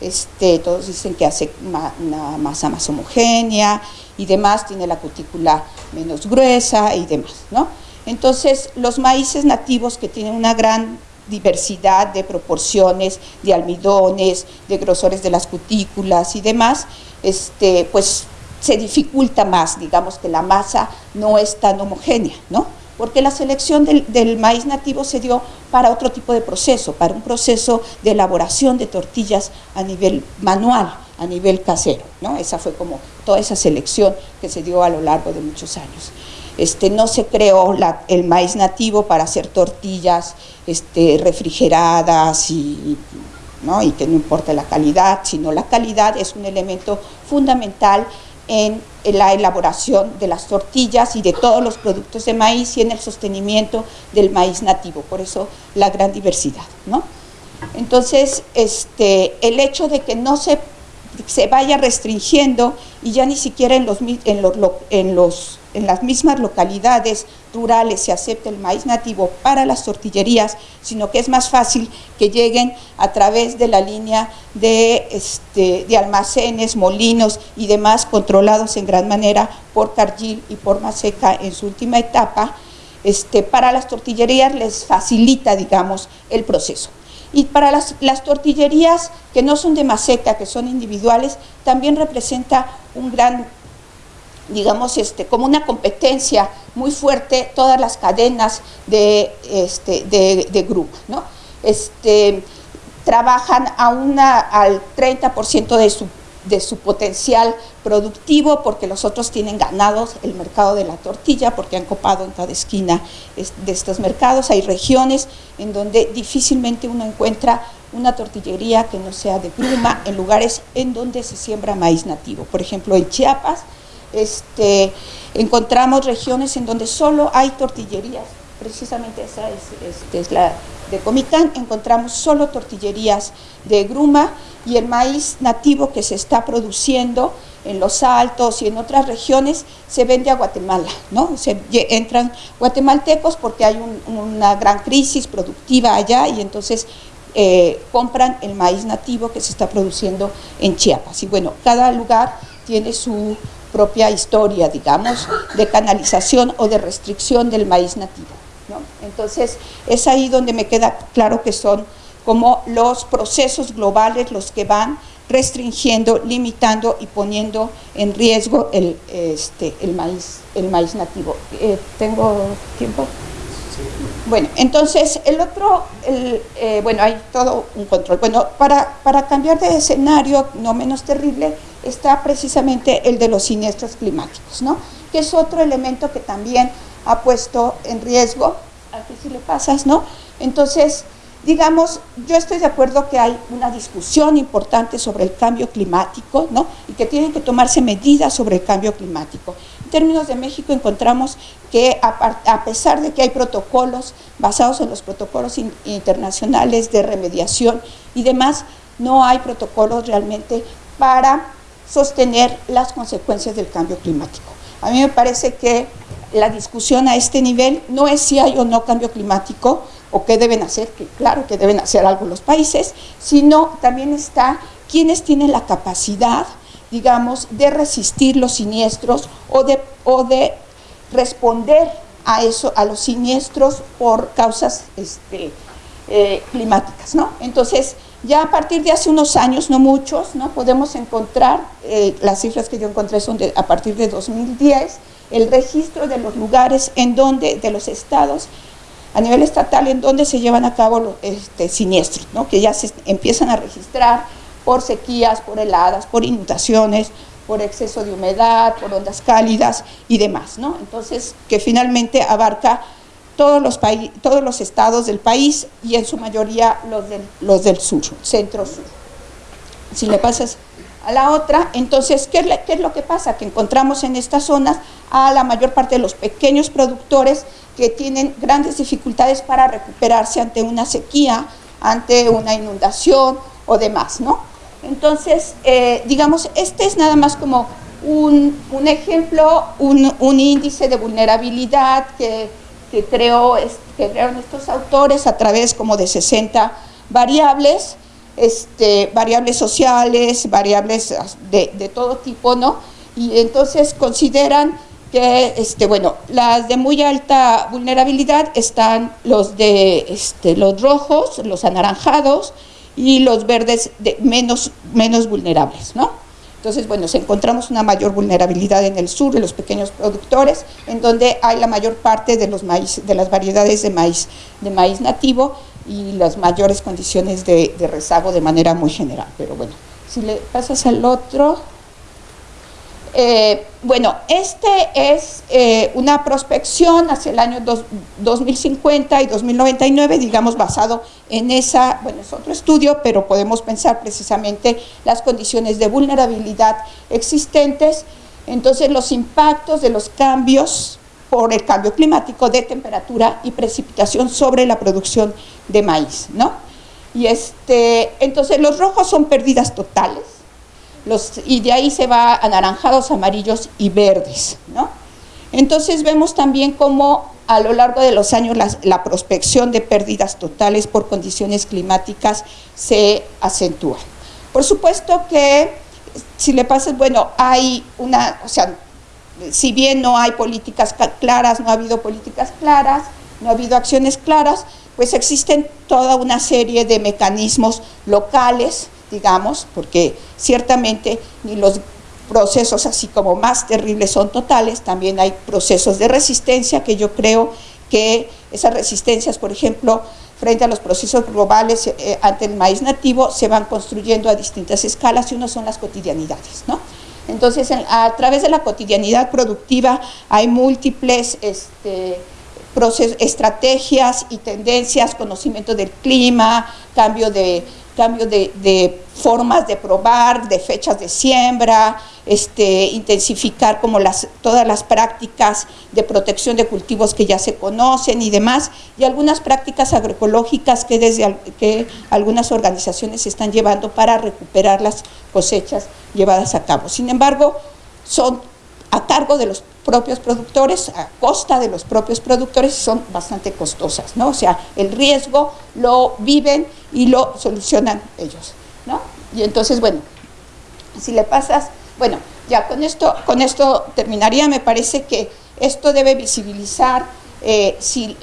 Speaker 4: Este, todos dicen que hace una masa más homogénea y demás, tiene la cutícula menos gruesa y demás. ¿no? Entonces, los maíces nativos que tienen una gran diversidad de proporciones, de almidones, de grosores de las cutículas y demás, este, pues se dificulta más, digamos que la masa no es tan homogénea, ¿no? Porque la selección del, maíz nativo se dio para otro tipo de proceso, para un proceso de elaboración de tortillas a nivel manual, a nivel casero, ¿no? Esa fue como toda esa selección que se dio a lo largo de muchos años. Este, no se creó el maíz nativo para hacer tortillas este, refrigeradas y, ¿no? y que no importa la calidad, sino la calidad es un elemento fundamental en la elaboración de las tortillas y de todos los productos de maíz y en el sostenimiento del maíz nativo, por eso la gran diversidad. ¿no? Entonces, este, el hecho de que no se, se vaya restringiendo y ya ni siquiera en los, en los, en los en las mismas localidades rurales se acepta el maíz nativo para las tortillerías, sino que es más fácil que lleguen a través de la línea de, este, de almacenes, molinos y demás controlados en gran manera por Cargill y por Maseca en su última etapa, este, para las tortillerías les facilita, digamos, el proceso. Y para las, las, tortillerías que no son de maseca, que son individuales, también representa un gran digamos, este, como una competencia muy fuerte todas las cadenas de, este, de, grupo, ¿no? Este, trabajan a una, al 30% de su, de su potencial productivo porque los otros tienen ganados el mercado de la tortilla porque han copado en cada esquina de estos mercados. Hay regiones en donde difícilmente uno encuentra una tortillería que no sea de gruma en lugares en donde se siembra maíz nativo. Por ejemplo, en Chiapas este, encontramos regiones en donde solo hay tortillerías, precisamente esa es, la de Comitán, encontramos solo tortillerías de gruma y el maíz nativo que se está produciendo en los Altos y en otras regiones se vende a Guatemala, ¿no? Se entran guatemaltecos porque hay una gran crisis productiva allá y entonces eh, compran el maíz nativo que se está produciendo en Chiapas. Y bueno, cada lugar tiene su propia historia, digamos, de canalización o de restricción del maíz nativo. Entonces, es ahí donde me queda claro que son como los procesos globales los que van restringiendo, limitando y poniendo en riesgo el, este, el, maíz, el maíz nativo. Eh, ¿Tengo tiempo? Bueno, entonces el otro, eh, bueno, hay todo un control. Bueno, para, para cambiar de escenario no menos terrible está precisamente el de los siniestros climáticos, ¿no? Que es otro elemento que también ha puesto en riesgo, aquí si le pasas, ¿no? Entonces, digamos, yo estoy de acuerdo que hay una discusión importante sobre el cambio climático, ¿no? Y que tienen que tomarse medidas sobre el cambio climático. En términos de México encontramos que a, pesar de que hay protocolos basados en los protocolos internacionales de remediación y demás, no hay protocolos realmente para sostener las consecuencias del cambio climático. A mí me parece que la discusión a este nivel no es si hay o no cambio climático, o qué deben hacer, que claro que deben hacer algo los países, sino también está quienes tienen la capacidad, digamos, de resistir los siniestros o de, o de responder a eso, a los siniestros por causas este, eh, climáticas, ¿no? Entonces, ya a partir de hace unos años, no muchos, ¿no? podemos encontrar, eh, las cifras que yo encontré son de, a partir de 2010, el registro de los lugares en donde, de los estados a nivel estatal en donde se llevan a cabo los este, siniestros, ¿no? que ya se empiezan a registrar por sequías, por heladas, por inundaciones, por exceso de humedad, por ondas cálidas y demás. ¿no? Entonces, que finalmente abarca todos los, todos los estados del país y en su mayoría los del, los del sur, centro-sur. Si le pasas a la otra, entonces, ¿qué ¿qué es lo que pasa? Que encontramos en estas zonas a la mayor parte de los pequeños productores que tienen grandes dificultades para recuperarse ante una sequía, ante una inundación o demás, ¿no? Entonces, eh, digamos, este es nada más como un, ejemplo, un, índice de vulnerabilidad que, que, creó, que crearon estos autores a través como de 60 variables, este, variables sociales, variables de, de todo tipo, ¿no? Y entonces consideran que, este, bueno, las de muy alta vulnerabilidad están los de este, los rojos, los anaranjados y los verdes de menos, menos vulnerables, ¿no? Entonces, bueno, encontramos una mayor vulnerabilidad en el sur, de los pequeños productores, en donde hay la mayor parte de, los maíz, de las variedades de maíz, de maíz nativo y las mayores condiciones de rezago de manera muy general. Pero bueno, si le pasas al otro... Eh, bueno, este es eh, una prospección hacia el año 2050 y 2099, digamos, basado en esa, bueno, es otro estudio, pero podemos pensar precisamente las condiciones de vulnerabilidad existentes, entonces los impactos de los cambios por el cambio climático de temperatura y precipitación sobre la producción de maíz, ¿no? Y este, entonces los rojos son pérdidas totales, y de ahí se va anaranjados, amarillos y verdes. ¿no? Entonces vemos también cómo a lo largo de los años la, prospección de pérdidas totales por condiciones climáticas se acentúa. Por supuesto que si le pasas, bueno, hay una, o sea, si bien no hay políticas claras, no ha habido políticas claras, no ha habido acciones claras, pues existen toda una serie de mecanismos locales digamos, porque ciertamente ni los procesos así como más terribles son totales, también hay procesos de resistencia que yo creo que esas resistencias, por ejemplo, frente a los procesos globales eh, ante el maíz nativo, se van construyendo a distintas escalas y uno son las cotidianidades, ¿no? Entonces, a través de la cotidianidad productiva hay múltiples este, estrategias y tendencias, conocimiento del clima, cambio de cambio de, formas de probar, de fechas de siembra, este, intensificar como las, todas las prácticas de protección de cultivos que ya se conocen y demás, y algunas prácticas agroecológicas que desde que algunas organizaciones están llevando para recuperar las cosechas llevadas a cabo. Sin embargo, son a cargo de los propios productores, a costa de los propios productores, son bastante costosas, ¿no? O sea, el riesgo lo viven y lo solucionan ellos, ¿no? Y entonces, bueno, si le pasas, bueno, ya con esto, con esto terminaría, me parece que esto debe visibilizar, eh, si,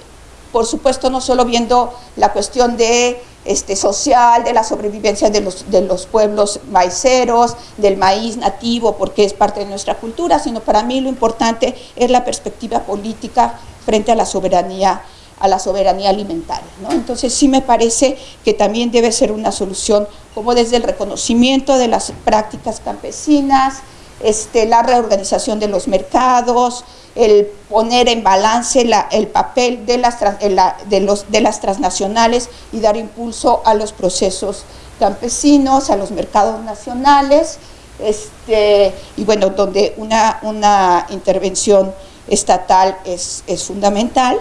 Speaker 4: por supuesto, no solo viendo la cuestión de este, social, de la sobrevivencia de los, de los pueblos maiceros, del maíz nativo, porque es parte de nuestra cultura, sino para mí lo importante es la perspectiva política frente a la soberanía a la soberanía alimentaria. ¿no? Entonces sí me parece que también debe ser una solución como desde el reconocimiento de las prácticas campesinas, este, la reorganización de los mercados, el poner en balance el papel de las, transnacionales y dar impulso a los procesos campesinos, a los mercados nacionales, este, y bueno, donde una, intervención estatal es, es fundamental,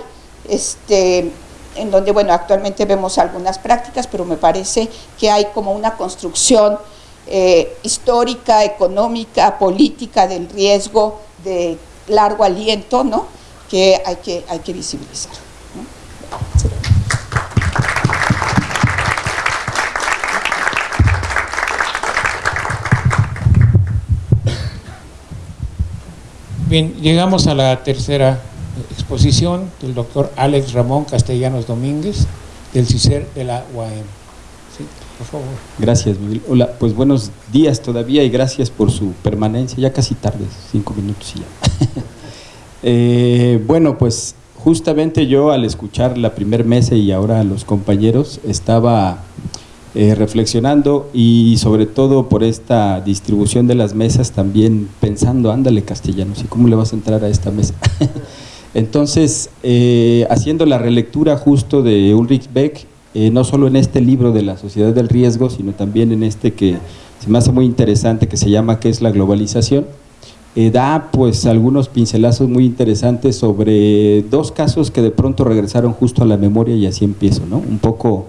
Speaker 4: este, en donde, bueno, actualmente vemos algunas prácticas, pero me parece que hay como una construcción eh, histórica, económica, política del riesgo de largo aliento, ¿no? que hay que, hay que visibilizar.
Speaker 2: Bien, llegamos a la tercera exposición del doctor Alex Ramón Castellanos Domínguez, del CICER de la UAM. Por favor.
Speaker 5: Gracias, Miguel. Hola, pues buenos días todavía y gracias por su permanencia. Ya casi tarde, cinco minutos y ya. Eh, bueno, pues justamente yo al escuchar la primer mesa y ahora a los compañeros estaba eh, reflexionando y sobre todo por esta distribución de las mesas también pensando, ándale castellanos, ¿y cómo le vas a entrar a esta mesa? Entonces, eh, haciendo la relectura justo de Ulrich Beck, eh, no solo en este libro de la Sociedad del Riesgo, sino también en este que se me hace muy interesante, que se llama ¿Qué es la globalización? Eh, da pues algunos pincelazos muy interesantes sobre dos casos que de pronto regresaron justo a la memoria y así empiezo, ¿no? Un poco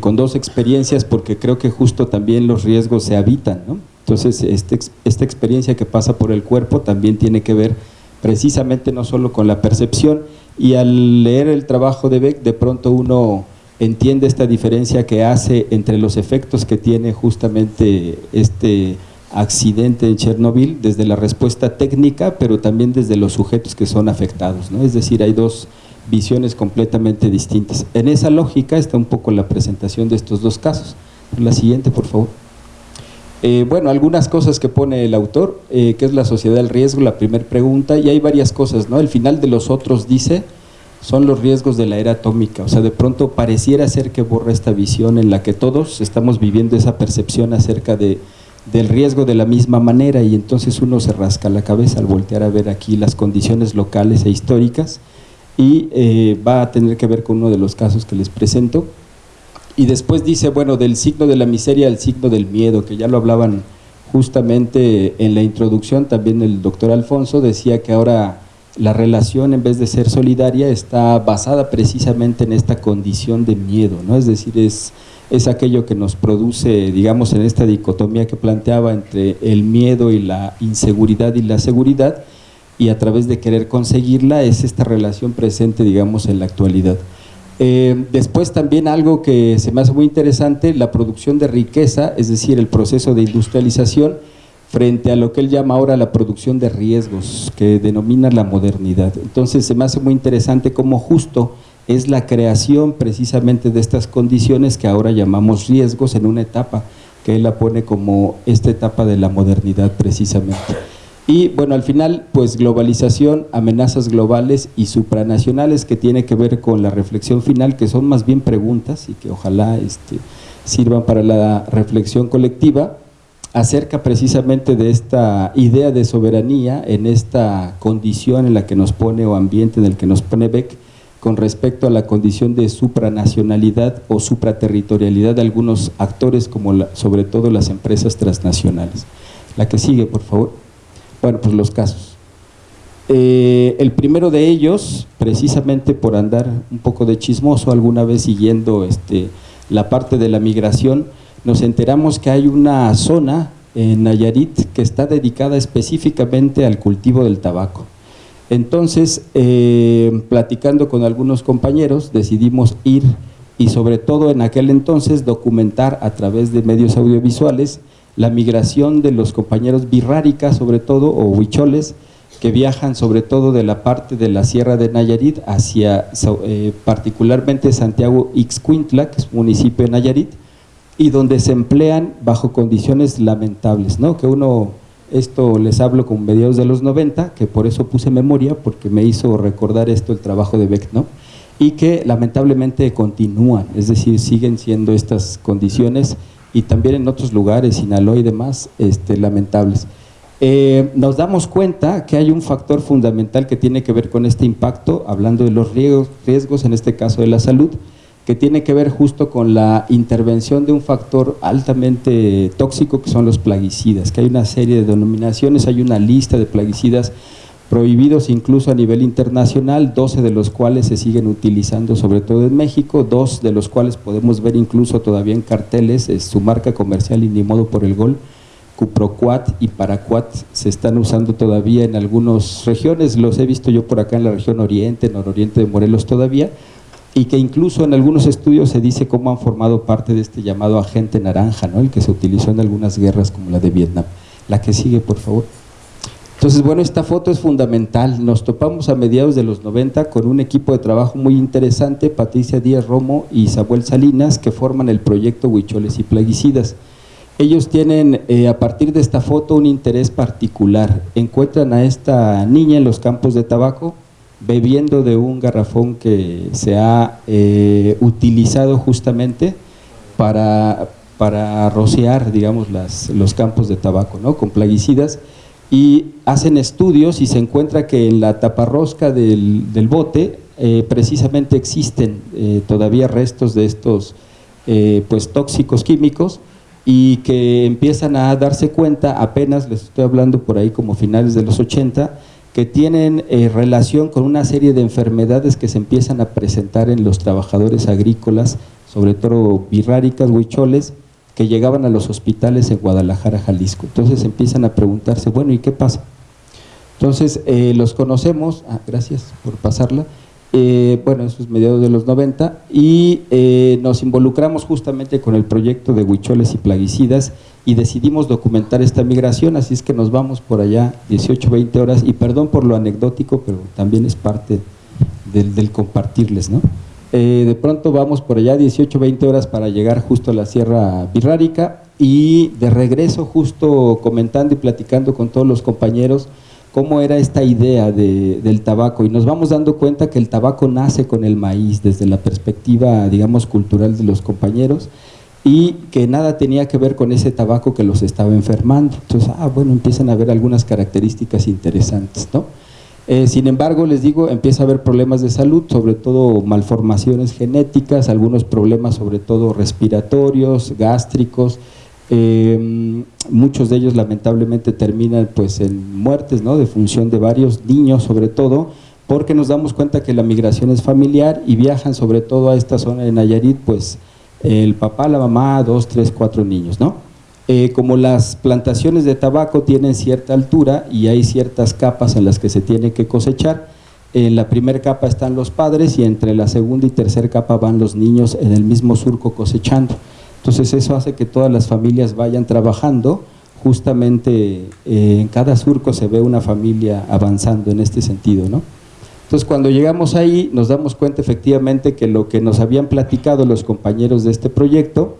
Speaker 5: con dos experiencias porque creo que justo también los riesgos se habitan, ¿no? Entonces, este, esta experiencia que pasa por el cuerpo también tiene que ver precisamente no solo con la percepción, y al leer el trabajo de Beck, de pronto uno entiende esta diferencia que hace entre los efectos que tiene justamente este accidente en Chernobyl, desde la respuesta técnica, pero también desde los sujetos que son afectados. ¿no? Es decir, hay dos visiones completamente distintas. En esa lógica está un poco la presentación de estos dos casos. La siguiente, por favor. Eh, bueno, algunas cosas que pone el autor, eh, que es la sociedad del riesgo, la primera pregunta, y hay varias cosas, ¿no? El final de los otros dice, son los riesgos de la era atómica, o sea, de pronto pareciera ser que borra esta visión en la que todos estamos viviendo esa percepción acerca de, del riesgo de la misma manera y entonces uno se rasca la cabeza al voltear a ver aquí las condiciones locales e históricas y eh, va a tener que ver con uno de los casos que les presento, y después dice, bueno, del signo de la miseria al signo del miedo, que ya lo hablaban justamente en la introducción, también el doctor Alfonso decía que ahora la relación en vez de ser solidaria está basada precisamente en esta condición de miedo, ¿no? Es decir, es, es aquello que nos produce, digamos, en esta dicotomía que planteaba entre el miedo y la inseguridad y la seguridad, y a través de querer conseguirla es esta relación presente, digamos, en la actualidad. Eh, después también algo que se me hace muy interesante, la producción de riqueza, es decir, el proceso de industrialización frente a lo que él llama ahora la producción de riesgos, que denomina la modernidad. Entonces se me hace muy interesante cómo justo es la creación precisamente de estas condiciones que ahora llamamos riesgos en una etapa que él la pone como esta etapa de la modernidad precisamente. Y bueno, al final, pues globalización, amenazas globales y supranacionales que tiene que ver con la reflexión final, que son más bien preguntas y que ojalá este, sirvan para la reflexión colectiva, acerca precisamente de esta idea de soberanía en esta condición en la que nos pone o ambiente en el que nos pone Beck, con respecto a la condición de supranacionalidad o supraterritorialidad de algunos actores, como sobre todo las empresas transnacionales. La que sigue, por favor. Bueno, pues los casos. Eh, el primero de ellos, precisamente por andar un poco de chismoso, alguna vez siguiendo este, la parte de la migración, nos enteramos que hay una zona en Nayarit que está dedicada específicamente al cultivo del tabaco. Entonces, eh, platicando con algunos compañeros, decidimos ir y sobre todo en aquel entonces documentar a través de medios audiovisuales la migración de los compañeros birráricas sobre todo o huicholes que viajan sobre todo de la parte de la Sierra de Nayarit hacia eh, particularmente Santiago Ixcuintla, que es un municipio de Nayarit, y donde se emplean bajo condiciones lamentables, ¿no? que uno esto les hablo con mediados de los 90, que por eso puse memoria, porque me hizo recordar esto el trabajo de Beck, ¿no? Y que lamentablemente continúan, es decir, siguen siendo estas condiciones y también en otros lugares, Sinaloa y demás, este, lamentables. Eh, nos damos cuenta que hay un factor fundamental que tiene que ver con este impacto, hablando de los riesgos, riesgos en este caso de la salud, que tiene que ver justo con la intervención de un factor altamente tóxico que son los plaguicidas, que hay una serie de denominaciones, hay una lista de plaguicidas prohibidos incluso a nivel internacional, 12 de los cuales se siguen utilizando sobre todo en México, dos de los cuales podemos ver incluso todavía en carteles, es su marca comercial y ni modo por el gol, Cuproquat y Paraquat se están usando todavía en algunas regiones, los he visto yo por acá en la región oriente, nororiente de Morelos todavía, y que incluso en algunos estudios se dice cómo han formado parte de este llamado agente naranja, ¿no? el que se utilizó en algunas guerras como la de Vietnam. La que sigue, por favor. Entonces, bueno, esta foto es fundamental. Nos topamos a mediados de los 90 con un equipo de trabajo muy interesante, Patricia Díaz Romo y Samuel Salinas, que forman el proyecto Huicholes y Plaguicidas. Ellos tienen, eh, a partir de esta foto, un interés particular. Encuentran a esta niña en los campos de tabaco, bebiendo de un garrafón que se ha eh, utilizado justamente para, para rociar, digamos, las, los campos de tabaco, ¿no? Con plaguicidas y hacen estudios y se encuentra que en la taparrosca del, del bote eh, precisamente existen eh, todavía restos de estos pues tóxicos químicos y que empiezan a darse cuenta, apenas les estoy hablando por ahí como finales de los 80, que tienen eh, relación con una serie de enfermedades que se empiezan a presentar en los trabajadores agrícolas, sobre todo birráricas, huicholes, que llegaban a los hospitales en Guadalajara, Jalisco. Entonces empiezan a preguntarse, bueno, ¿y qué pasa? Entonces eh, los conocemos, ah, gracias por pasarla, eh, bueno, eso es mediados de los 90, y eh, nos involucramos justamente con el proyecto de huicholes y plaguicidas y decidimos documentar esta migración, así es que nos vamos por allá 18, 20 horas, y perdón por lo anecdótico, pero también es parte del, compartirles, ¿no? Eh, de pronto vamos por allá 18, 20 horas para llegar justo a la Sierra Birrárica y de regreso justo comentando y platicando con todos los compañeros, cómo era esta idea del tabaco y nos vamos dando cuenta que el tabaco nace con el maíz desde la perspectiva, digamos, cultural de los compañeros y que nada tenía que ver con ese tabaco que los estaba enfermando. Entonces, ah, bueno, empiezan a haber algunas características interesantes, ¿no? Eh, sin embargo, les digo, empieza a haber problemas de salud, sobre todo malformaciones genéticas, algunos problemas sobre todo respiratorios, gástricos, eh, muchos de ellos lamentablemente terminan pues en muertes, ¿no? De función de varios niños sobre todo, porque nos damos cuenta que la migración es familiar y viajan sobre todo a esta zona de Nayarit, pues el papá, la mamá, dos, tres, cuatro niños, ¿no? Eh, como las plantaciones de tabaco tienen cierta altura y hay ciertas capas en las que se tiene que cosechar, en la primera capa están los padres y entre la segunda y tercera capa van los niños en el mismo surco cosechando. Entonces eso hace que todas las familias vayan trabajando, justamente eh, en cada surco se ve una familia avanzando en este sentido, ¿no? Entonces cuando llegamos ahí nos damos cuenta efectivamente que lo que nos habían platicado los compañeros de este proyecto,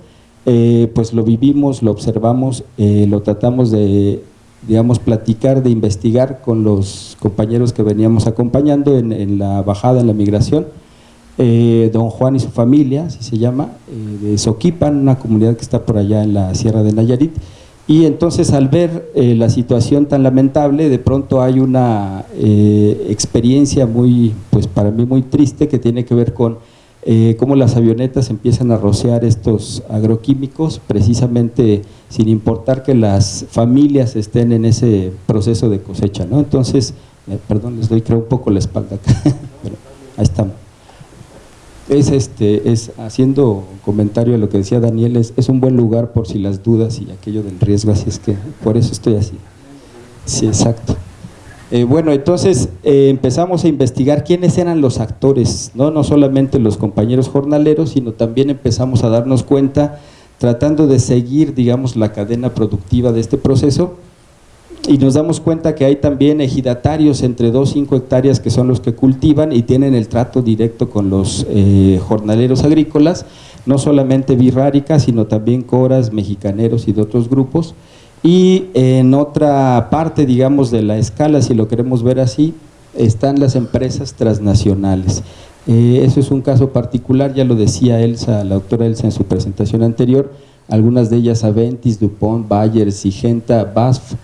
Speaker 5: eh, pues lo vivimos, lo observamos, eh, lo tratamos de, digamos, platicar, de investigar con los compañeros que veníamos acompañando en, la bajada, en la migración, eh, don Juan y su familia, así se llama, eh, de Soquipan, una comunidad que está por allá en la Sierra de Nayarit, Y entonces al ver la situación tan lamentable, de pronto hay una experiencia muy, pues para mí muy triste que tiene que ver con eh, cómo las avionetas empiezan a rociar estos agroquímicos, precisamente sin importar que las familias estén en ese proceso de cosecha. ¿no? Entonces, perdón, les doy creo un poco la espalda acá, ahí estamos es este es haciendo comentario a lo que decía Daniel es, es, un buen lugar por si las dudas y aquello del riesgo así es que por eso estoy así sí exacto eh, bueno entonces eh, empezamos a investigar quiénes eran los actores no no solamente los compañeros jornaleros sino también empezamos a darnos cuenta tratando de seguir digamos la cadena productiva de este proceso y nos damos cuenta que hay también ejidatarios entre 2 y 5 hectáreas que son los que cultivan y tienen el trato directo con los eh, jornaleros agrícolas, no solamente birrárica, sino también coras, mexicaneros y de otros grupos. Y en otra parte, digamos, de la escala, si lo queremos ver así, están las empresas transnacionales. Eh, eso es un caso particular, ya lo decía Elsa, la doctora Elsa en su presentación anterior, algunas de ellas Aventis, Dupont, Bayer, Sigenta, BASF,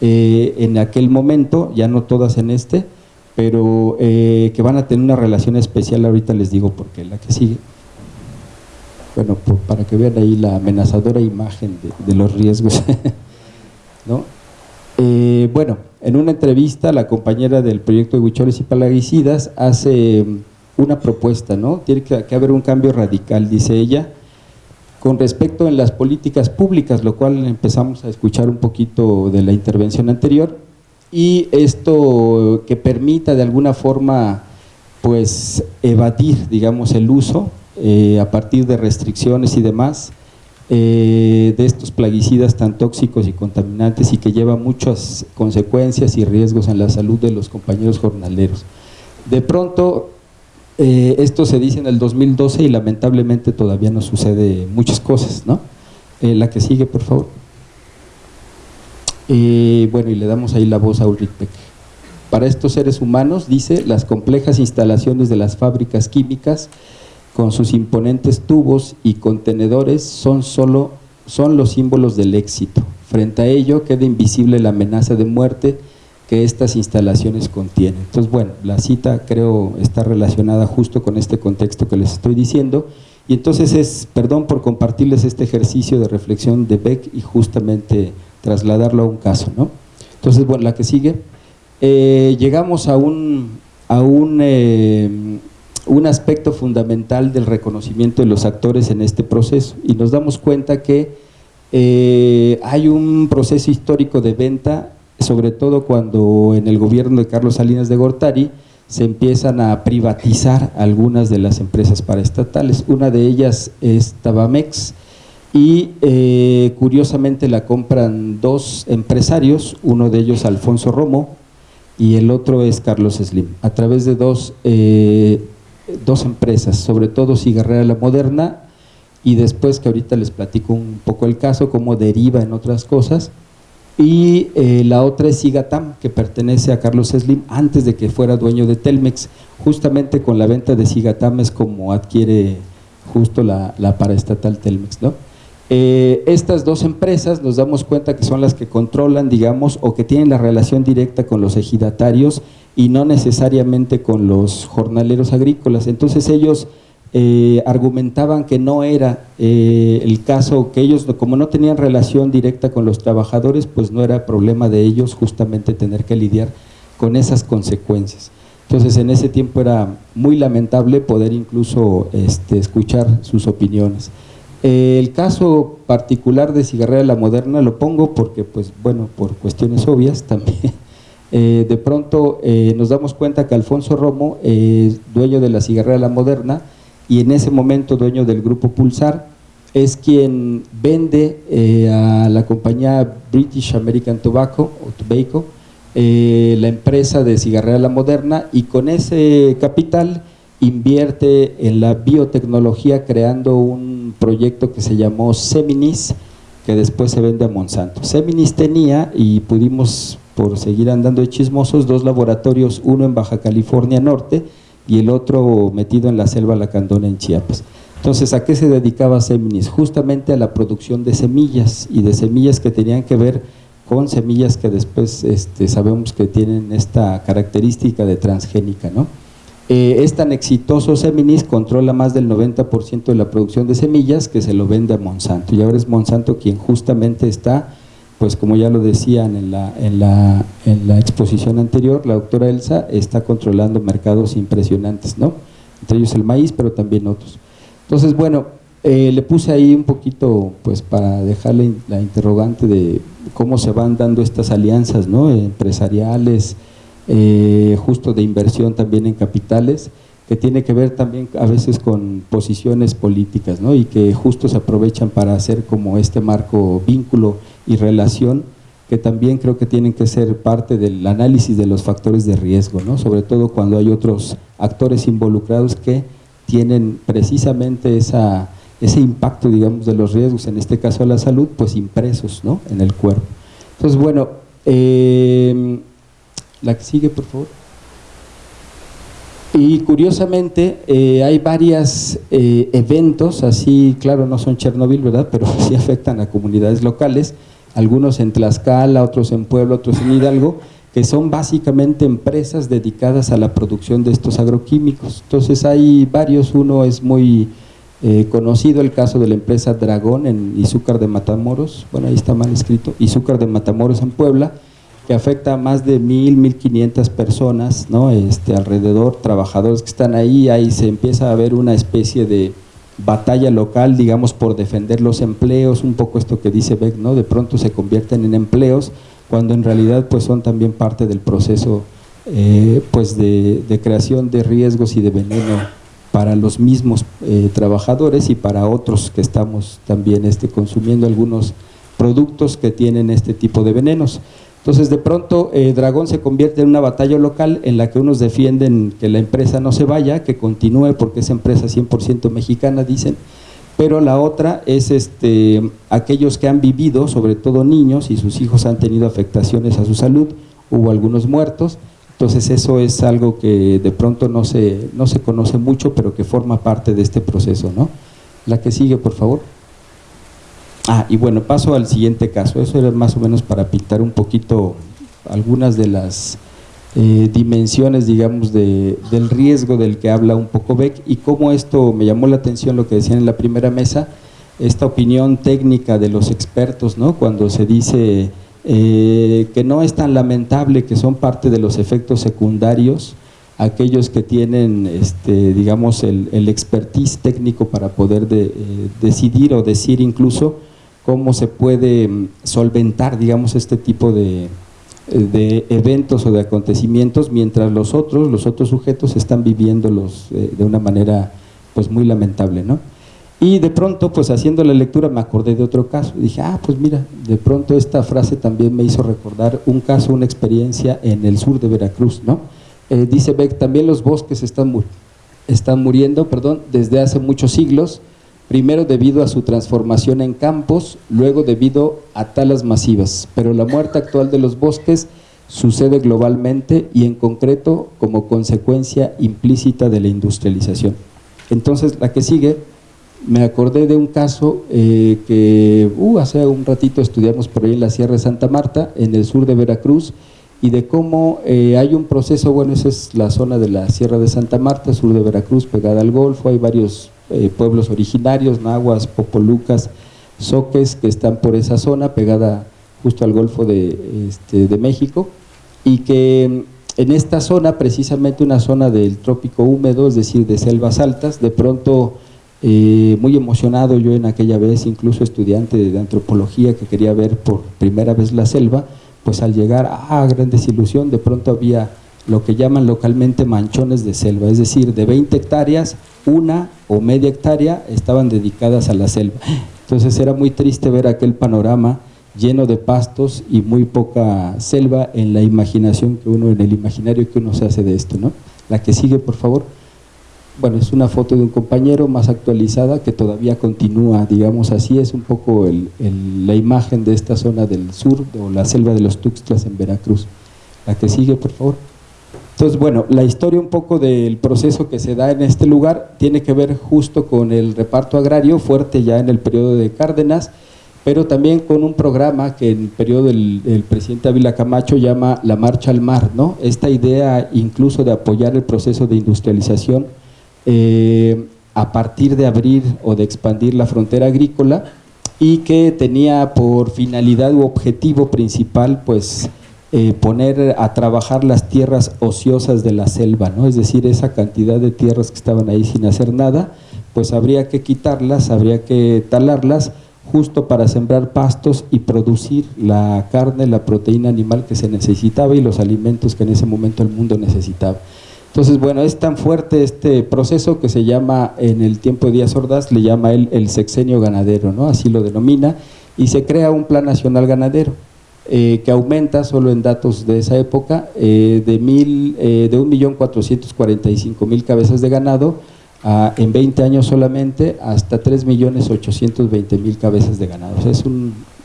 Speaker 5: eh, en aquel momento, ya no todas en este, pero eh, que van a tener una relación especial, ahorita les digo porque la que sigue. Bueno, para que vean ahí la amenazadora imagen de, los riesgos. ¿no? Eh, bueno, en una entrevista la compañera del proyecto de Huicholes y Palaguicidas hace una propuesta, ¿no? Tiene que haber un cambio radical, dice ella, con respecto en las políticas públicas, lo cual empezamos a escuchar un poquito de la intervención anterior, y esto que permita de alguna forma pues evadir, digamos, el uso eh, a partir de restricciones y demás eh, de estos plaguicidas tan tóxicos y contaminantes y que lleva muchas consecuencias y riesgos en la salud de los compañeros jornaleros. De pronto eh, esto se dice en el 2012 y lamentablemente todavía no sucede muchas cosas, ¿no? Eh, la que sigue, por favor. Bueno, y le damos ahí la voz a Ulrich Beck. Para estos seres humanos, dice, las complejas instalaciones de las fábricas químicas con sus imponentes tubos y contenedores son solo son los símbolos del éxito. Frente a ello queda invisible la amenaza de muerte que estas instalaciones contienen. Entonces, bueno, la cita creo está relacionada justo con este contexto que les estoy diciendo y entonces es, perdón por compartirles este ejercicio de reflexión de Beck y justamente trasladarlo a un caso, ¿no? Entonces, bueno, la que sigue, eh, llegamos a un, a un, eh, un aspecto fundamental del reconocimiento de los actores en este proceso y nos damos cuenta que eh, hay un proceso histórico de venta sobre todo cuando en el gobierno de Carlos Salinas de Gortari se empiezan a privatizar algunas de las empresas paraestatales. Una de ellas es Tabamex y eh, curiosamente la compran dos empresarios, uno de ellos Alfonso Romo y el otro es Carlos Slim, a través de dos, eh, dos empresas, sobre todo Cigarrera La Moderna y después que ahorita les platico un poco el caso, cómo deriva en otras cosas, y eh, la otra es Sigatam, que pertenece a Carlos Slim antes de que fuera dueño de Telmex. Justamente con la venta de Sigatam es como adquiere justo la, la paraestatal Telmex. ¿no? Eh, estas dos empresas nos damos cuenta que son las que controlan, digamos, o que tienen la relación directa con los ejidatarios y no necesariamente con los jornaleros agrícolas. Entonces ellos eh, argumentaban que no era eh, el caso, que ellos como no tenían relación directa con los trabajadores, pues no era problema de ellos justamente tener que lidiar con esas consecuencias. Entonces en ese tiempo era muy lamentable poder incluso este, escuchar sus opiniones. El caso particular de Cigarrera La Moderna lo pongo porque, pues bueno, por cuestiones obvias también. De pronto nos damos cuenta que Alfonso Romo, dueño de la Cigarrera La Moderna, y en ese momento dueño del grupo Pulsar, es quien vende eh, a la compañía British American Tobacco, o Tobacco eh, la empresa de cigarrera La Moderna y con ese capital invierte en la biotecnología creando un proyecto que se llamó Seminis, que después se vende a Monsanto. Seminis tenía, y pudimos por seguir andando de chismosos, dos laboratorios, uno en Baja California Norte, y el otro metido en la selva lacandona en Chiapas. Entonces, ¿a qué se dedicaba Seminis? Justamente a la producción de semillas y de semillas que tenían que ver con semillas que después este, sabemos que tienen esta característica de transgénica, ¿no? Eh, es tan exitoso Seminis, controla más del 90% de la producción de semillas que se lo vende a Monsanto y ahora es Monsanto quien justamente está, pues como ya lo decían en la, en la, en la exposición anterior, la doctora Elsa está controlando mercados impresionantes, ¿no? Entre ellos el maíz, pero también otros. Entonces, bueno, eh, le puse ahí un poquito, pues para dejarle la interrogante de cómo se van dando estas alianzas, ¿no? Empresariales, eh, justo de inversión también en capitales, que tiene que ver también a veces con posiciones políticas, ¿no? Y que justo se aprovechan para hacer como este marco vínculo y relación que también creo que tienen que ser parte del análisis de los factores de riesgo, ¿no? sobre todo cuando hay otros actores involucrados que tienen precisamente esa, ese impacto, digamos, de los riesgos, en este caso a la salud, pues impresos ¿no? en el cuerpo. Entonces, bueno, eh, la que sigue, por favor. Y curiosamente eh, hay varios eh, eventos, así, claro, no son Chernobyl, ¿verdad? Pero sí afectan a comunidades locales, algunos en Tlaxcala, otros en Puebla, otros en Hidalgo, que son básicamente empresas dedicadas a la producción de estos agroquímicos. Entonces hay varios, uno es muy eh, conocido, el caso de la empresa Dragón en Izúcar de Matamoros, bueno, ahí está mal escrito, Izúcar de Matamoros en Puebla, que afecta a más de mil, mil quinientas personas, ¿no? Este, alrededor, trabajadores que están ahí, ahí se empieza a ver una especie de batalla local, digamos, por defender los empleos, un poco esto que dice Beck, ¿no? De pronto se convierten en empleos, cuando en realidad pues son también parte del proceso eh, pues de, creación de riesgos y de veneno para los mismos eh, trabajadores y para otros que estamos también este, consumiendo algunos productos que tienen este tipo de venenos. Entonces de pronto eh, Dragón se convierte en una batalla local en la que unos defienden que la empresa no se vaya, que continúe porque es empresa 100% mexicana, dicen, pero la otra es este, aquellos que han vivido, sobre todo niños, y sus hijos han tenido afectaciones a su salud, hubo algunos muertos, entonces eso es algo que de pronto no se, no se conoce mucho, pero que forma parte de este proceso. ¿no? La que sigue, por favor. Ah, y bueno, paso al siguiente caso. Eso era más o menos para pintar un poquito algunas de las eh, dimensiones, digamos, de, del riesgo del que habla un poco Beck y cómo esto me llamó la atención lo que decían en la primera mesa, esta opinión técnica de los expertos, ¿no? Cuando se dice eh, que no es tan lamentable que son parte de los efectos secundarios, aquellos que tienen, este, digamos, el, el expertise técnico para poder de, eh, decidir o decir incluso cómo se puede mm, solventar, digamos, este tipo de, de eventos o de acontecimientos, mientras los otros, los otros sujetos están viviéndolos eh, de una manera pues muy lamentable, ¿no? Y de pronto, pues haciendo la lectura me acordé de otro caso, dije, ah, pues mira, de pronto esta frase también me hizo recordar un caso, una experiencia en el sur de Veracruz, ¿no? Eh, dice Beck, también los bosques están, están muriendo, perdón, desde hace muchos siglos, primero debido a su transformación en campos, luego debido a talas masivas, pero la muerte actual de los bosques sucede globalmente y en concreto como consecuencia implícita de la industrialización. Entonces, la que sigue, me acordé de un caso eh, que uh, hace un ratito estudiamos por ahí en la Sierra de Santa Marta, en el sur de Veracruz, y de cómo eh, hay un proceso, bueno, esa es la zona de la Sierra de Santa Marta, sur de Veracruz, pegada al Golfo, hay varios eh, pueblos originarios, nahuas, popolucas, soques, que están por esa zona, pegada justo al Golfo de, este, de México, y que en esta zona, precisamente una zona del trópico húmedo, es decir, de selvas altas, de pronto, eh, muy emocionado yo en aquella vez, incluso estudiante de antropología que quería ver por primera vez la selva, pues al llegar, a gran desilusión, de pronto había lo que llaman localmente manchones de selva, es decir, de 20 hectáreas, una o media hectárea estaban dedicadas a la selva. Entonces era muy triste ver aquel panorama lleno de pastos y muy poca selva en la imaginación que uno, en el imaginario que uno se hace de esto, ¿no? La que sigue, por favor. Bueno, es una foto de un compañero más actualizada que todavía continúa, digamos así, es un poco la imagen de esta zona del sur o la selva de los Tuxtlas en Veracruz. La que sigue, por favor. Entonces, bueno, la historia un poco del proceso que se da en este lugar tiene que ver justo con el reparto agrario fuerte ya en el periodo de Cárdenas, pero también con un programa que en el periodo del presidente Ávila Camacho llama la Marcha al Mar, ¿no? Esta idea incluso de apoyar el proceso de industrialización eh, a partir de abrir o de expandir la frontera agrícola y que tenía por finalidad u objetivo principal, pues, eh, poner a trabajar las tierras ociosas de la selva, ¿no? es decir, esa cantidad de tierras que estaban ahí sin hacer nada, pues habría que quitarlas, habría que talarlas justo para sembrar pastos y producir la carne, la proteína animal que se necesitaba y los alimentos que en ese momento el mundo necesitaba. Entonces, bueno, es tan fuerte este proceso que se llama, en el tiempo de Díaz Ordaz, le llama él el sexenio ganadero, ¿no? Así lo denomina, y se crea un plan nacional ganadero. Eh, que aumenta solo en datos de esa época eh, de, mil, eh, de 1.445.000 cabezas de ganado a, en 20 años solamente hasta 3.820.000 cabezas de ganado. es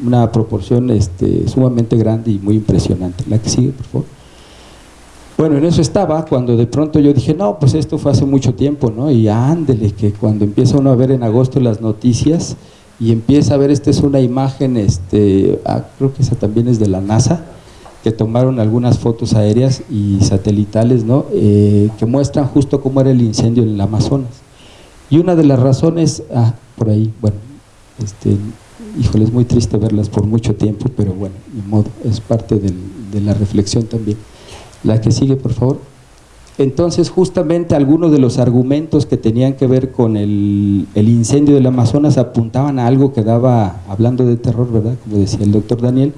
Speaker 5: una proporción este, sumamente grande y muy impresionante. La que sigue, por favor. Bueno, en eso estaba cuando de pronto yo dije, no, pues esto fue hace mucho tiempo, ¿no? Y ándele, que cuando empieza uno a ver en agosto las noticias, y empieza a ver, esta es una imagen, este, ah, creo que esa también es de la NASA, que tomaron algunas fotos aéreas y satelitales, ¿no? Eh, que muestran justo cómo era el incendio en el Amazonas. Y una de las razones, ah, por ahí, bueno, este, híjole, es muy triste verlas por mucho tiempo, pero bueno, de modo, es parte de la reflexión también. La que sigue, por favor. Entonces, justamente algunos de los argumentos que tenían que ver con el, incendio del Amazonas apuntaban a algo que daba, hablando de terror, ¿verdad? Como decía el doctor Daniel,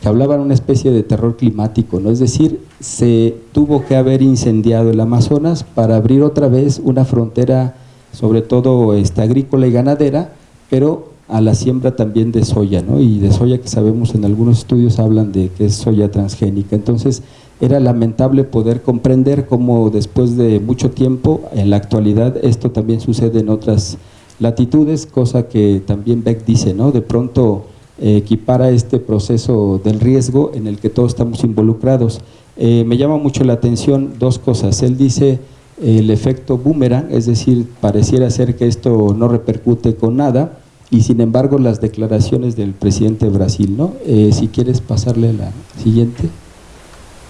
Speaker 5: que hablaban una especie de terror climático, ¿no? Es decir, se tuvo que haber incendiado el Amazonas para abrir otra vez una frontera, sobre todo esta, agrícola y ganadera, pero a la siembra también de soya, ¿no? Y de soya que sabemos en algunos estudios hablan de que es soya transgénica. Entonces, era lamentable poder comprender cómo después de mucho tiempo, en la actualidad, esto también sucede en otras latitudes, cosa que también Beck dice, ¿no? De pronto eh, equipara este proceso del riesgo en el que todos estamos involucrados. Eh, me llama mucho la atención dos cosas. Él dice el efecto boomerang, es decir, pareciera ser que esto no repercute con nada, y sin embargo las declaraciones del presidente de Brasil, ¿no? Eh, si quieres pasarle a la siguiente.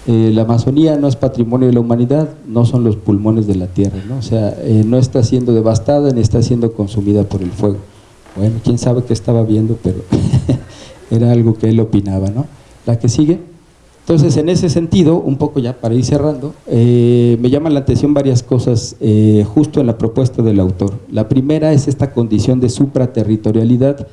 Speaker 5: Eh, la Amazonía no es patrimonio de la humanidad, no son los pulmones de la tierra, ¿no? o sea, eh, no está siendo devastada ni está siendo consumida por el fuego. Bueno, quién sabe qué estaba viendo, pero era algo que él opinaba. ¿no? La que sigue. Entonces, en ese sentido, un poco ya para ir cerrando, eh, me llaman la atención varias cosas justo en la propuesta del autor. La primera es esta condición de supraterritorialidad,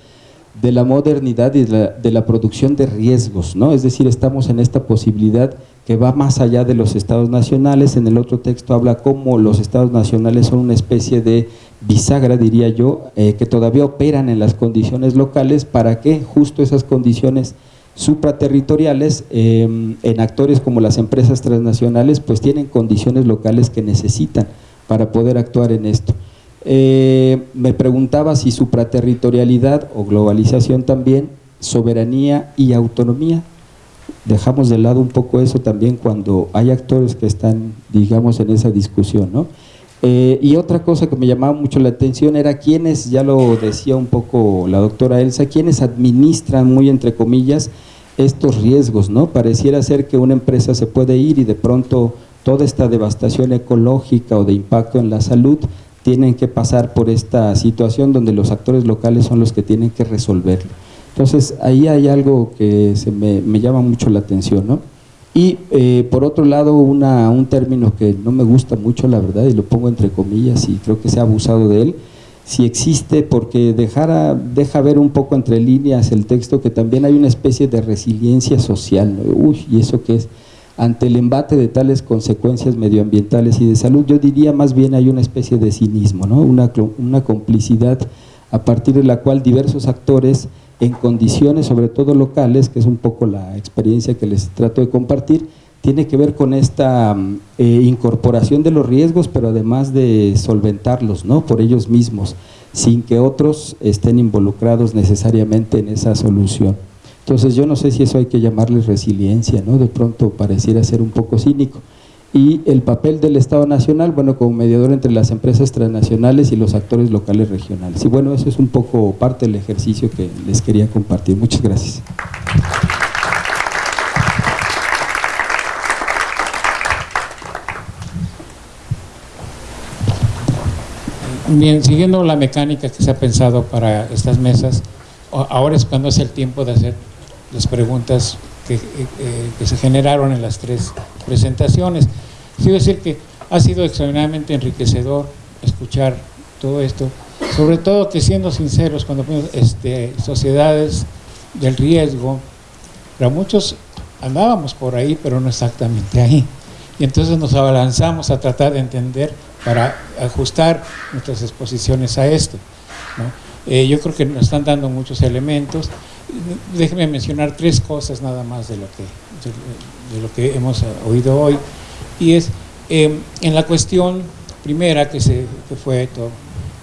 Speaker 5: de la modernidad y de la, de la, producción de riesgos, ¿no? Es decir, estamos en esta posibilidad que va más allá de los estados nacionales. En el otro texto habla cómo los estados nacionales son una especie de bisagra, diría yo, eh, que todavía operan en las condiciones locales para que justo esas condiciones supraterritoriales em, en actores como las empresas transnacionales pues tienen condiciones locales que necesitan para poder actuar en esto. Eh, me preguntaba si supraterritorialidad o globalización también, soberanía y autonomía dejamos de lado un poco eso también cuando hay actores que están, digamos, en esa discusión, ¿no? Eh, y otra cosa que me llamaba mucho la atención era quienes, ya lo decía un poco la doctora Elsa, quienes administran, muy entre comillas, estos riesgos, ¿no? Pareciera ser que una empresa se puede ir y de pronto toda esta devastación ecológica o de impacto en la salud tienen que pasar por esta situación donde los actores locales son los que tienen que resolverlo. Entonces, ahí hay algo que me, llama mucho la atención, ¿no? Y eh, por otro lado, una, un término que no me gusta mucho, la verdad, y lo pongo entre comillas y creo que se ha abusado de él, si existe, porque dejara, deja ver un poco entre líneas el texto que también hay una especie de resiliencia social, ¿no? Uy, ¿y eso qué es? Ante el embate de tales consecuencias medioambientales y de salud, yo diría más bien hay una especie de cinismo, ¿no? una, una complicidad a partir de la cual diversos actores en condiciones sobre todo locales, que es un poco la experiencia que les trato de compartir, tiene que ver con esta mm, eh, incorporación de los riesgos, pero además de solventarlos ¿no? por ellos mismos, sin que otros estén involucrados necesariamente en esa solución. Entonces yo no sé si eso hay que llamarle resiliencia, ¿no? de pronto pareciera ser un poco cínico. Y el papel del Estado Nacional, bueno, como mediador entre las empresas transnacionales y los actores locales regionales. Y bueno, eso es un poco parte del ejercicio que les quería compartir. Muchas gracias.
Speaker 2: Bien, siguiendo la mecánica que se ha pensado para estas mesas, ahora es cuando es el tiempo de hacer las preguntas que, eh, que se generaron en las tres presentaciones. Quiero decir que ha sido extraordinariamente enriquecedor escuchar todo esto, sobre todo que siendo sinceros, cuando este, sociedades del riesgo, para muchos andábamos por ahí, pero no exactamente ahí. Y entonces nos abalanzamos a tratar de entender para ajustar nuestras exposiciones a esto. Eh, yo creo que nos están dando muchos elementos. Déjenme mencionar tres cosas nada más de lo que, de, lo que hemos oído hoy. Y es em, en la cuestión primera, que, se, que fue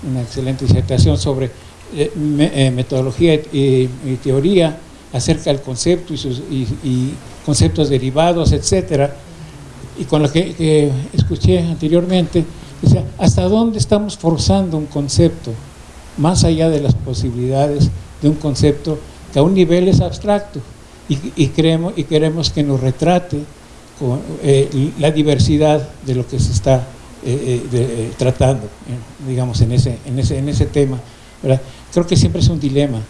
Speaker 2: una excelente disertación sobre eh, eh, metodología y, teoría acerca del concepto y, sus, y conceptos derivados, etcétera, y con lo que, escuché anteriormente, ¿hasta dónde estamos forzando un concepto más allá de las posibilidades de un concepto que a un nivel es abstracto y, creemos, y queremos que nos retrate eh, la diversidad de lo que se está eh, eh, tratando, digamos, en ese, en ese, en ese tema. Creo que siempre es un dilema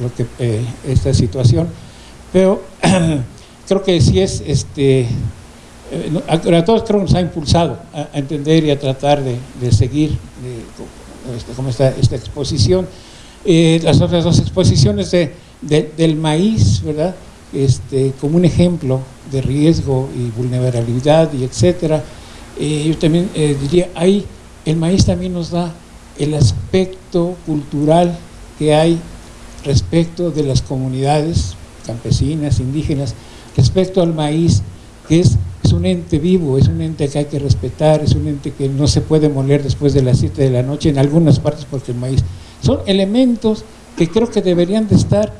Speaker 2: lo que, esta situación, pero creo que sí es este, a, todos creo nos ha impulsado a, entender y a tratar de, seguir este, como esta, esta exposición. Las otras dos exposiciones de, del maíz, ¿verdad? Este, como un ejemplo de riesgo y vulnerabilidad y etcétera. Eh, yo también diría, ahí el maíz también nos da el aspecto cultural que hay respecto de las comunidades campesinas, indígenas, respecto al maíz, que es es un ente vivo, es un ente que hay que respetar, es un ente que no se puede moler después de las 7 de la noche en algunas partes porque el maíz. Son elementos que creo que deberían de estar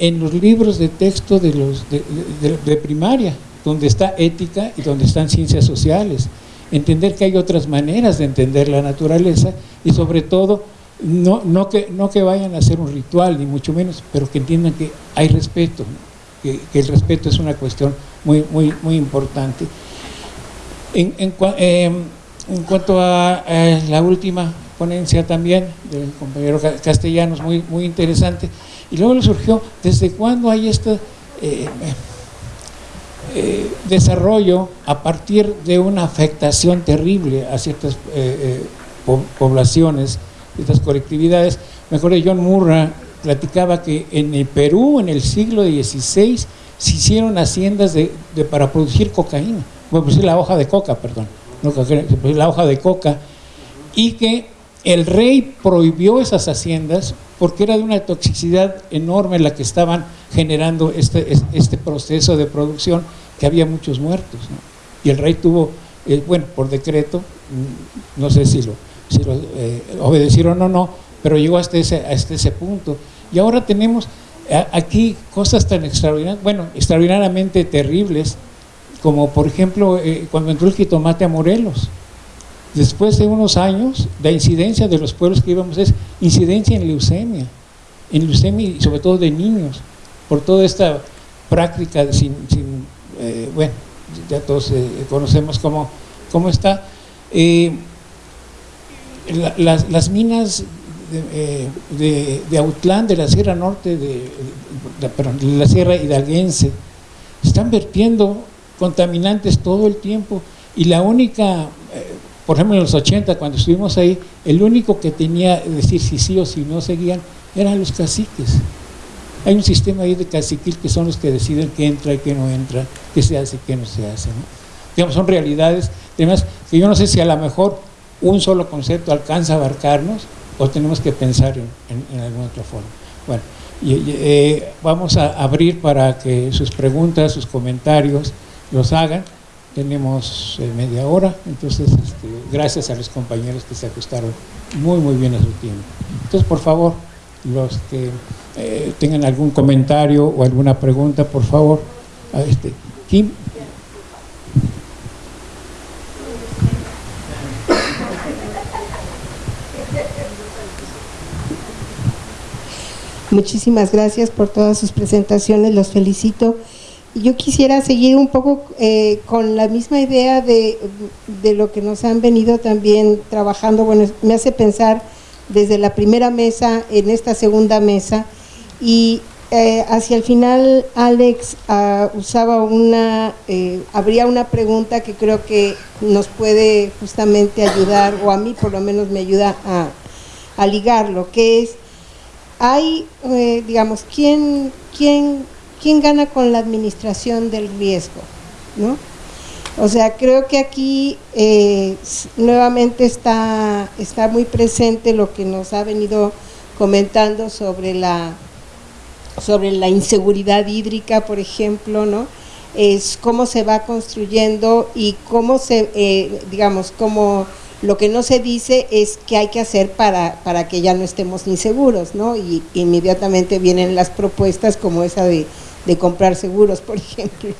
Speaker 2: en los libros de texto de, los, de, primaria, donde está ética y donde están ciencias sociales. Entender que hay otras maneras de entender la naturaleza y sobre todo no, no, que, no que vayan a hacer un ritual, ni mucho menos, pero que entiendan que hay respeto, que, el respeto es una cuestión muy, muy, muy importante. En, en, em, cuanto a, la última ponencia también del compañero Castellanos, muy, muy interesante, y luego le surgió, ¿desde cuándo hay este eh, eh, desarrollo a partir de una afectación terrible a ciertas eh, poblaciones, ciertas colectividades? Mejor John Murra platicaba que en el Perú, en el siglo XVI, se hicieron haciendas de, para producir cocaína, para producir la hoja de coca, perdón, no la hoja de coca, y que el rey prohibió esas haciendas porque era de una toxicidad enorme la que estaban generando este, este proceso de producción, que había muchos muertos. Y el rey tuvo, eh, bueno, por decreto, mm, no sé si lo, si lo eh, obedecieron o no, pero llegó hasta ese, hasta ese punto. Y ahora tenemos aquí cosas tan extraordinarias, bueno, extraordinariamente terribles, como por ejemplo eh, cuando entró el jitomate a Morelos. Después de unos años, la incidencia de los pueblos que íbamos es incidencia en leucemia, en leucemia y sobre todo de niños, por toda esta práctica sin, eh, bueno, ya todos eh, conocemos cómo, cómo está. las, las minas de, eh, de, Autlán, de la Sierra Norte, de, de, la Sierra Hidalguense, están vertiendo contaminantes todo el tiempo y la única, eh, por ejemplo en los 80 cuando estuvimos ahí, el único que tenía decir si sí o si no seguían eran los caciques. Hay un sistema ahí de caciquil que son los que deciden qué entra y qué no entra, qué se hace y qué no se hace. Digamos, son realidades, además, que yo no sé si a lo mejor un solo concepto alcanza a abarcarnos, o tenemos que pensar en, alguna otra forma. Bueno, eh, vamos a abrir para que sus preguntas, sus comentarios los hagan. Tenemos eh, media hora, entonces este, gracias a los compañeros que se ajustaron muy muy bien a su tiempo. Entonces, por favor, los que eh, tengan algún comentario o alguna pregunta, por favor, a este, Kim.
Speaker 6: Muchísimas gracias por todas sus presentaciones, los felicito. Yo quisiera seguir un poco eh, con la misma idea de, de, lo que nos han venido también trabajando. Bueno, me hace pensar desde la primera mesa en esta segunda mesa y eh, hacia el final Alex uh, usaba una, eh, habría una pregunta que creo que nos puede justamente ayudar, o a mí por lo menos me ayuda a, a ligarlo, que es, hay, eh, digamos, ¿quién, quién, ¿quién gana con la administración del riesgo? ¿no? O sea, creo que aquí eh, nuevamente está, está muy presente lo que nos ha venido comentando sobre la sobre la inseguridad hídrica, por ejemplo, ¿no? Es cómo se va construyendo y cómo se, eh, digamos, cómo lo que no se dice es qué hay que hacer para, para que ya no estemos inseguros, ¿no? Y inmediatamente vienen las propuestas como esa de, de comprar seguros, por ejemplo.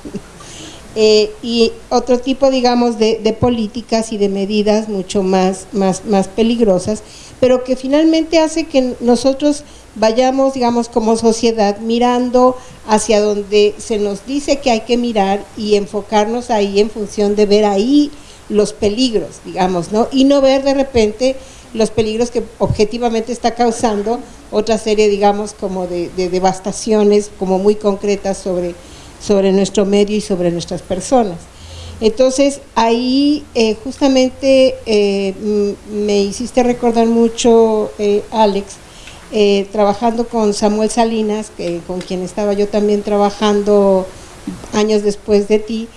Speaker 6: Eh, y otro tipo, digamos, de, de, políticas y de medidas mucho más, más, más peligrosas, pero que finalmente hace que nosotros vayamos, digamos, como sociedad mirando hacia donde se nos dice que hay que mirar y enfocarnos ahí en función de ver ahí los peligros, digamos, ¿no? Y no ver de repente los peligros que objetivamente está causando otra serie, digamos, como de, de devastaciones como muy concretas sobre, sobre nuestro medio y sobre nuestras personas. Entonces, ahí eh, justamente eh, me hiciste recordar mucho, eh, Alex, trabajando con Samuel Salinas, con quien estaba yo también trabajando años después de ti,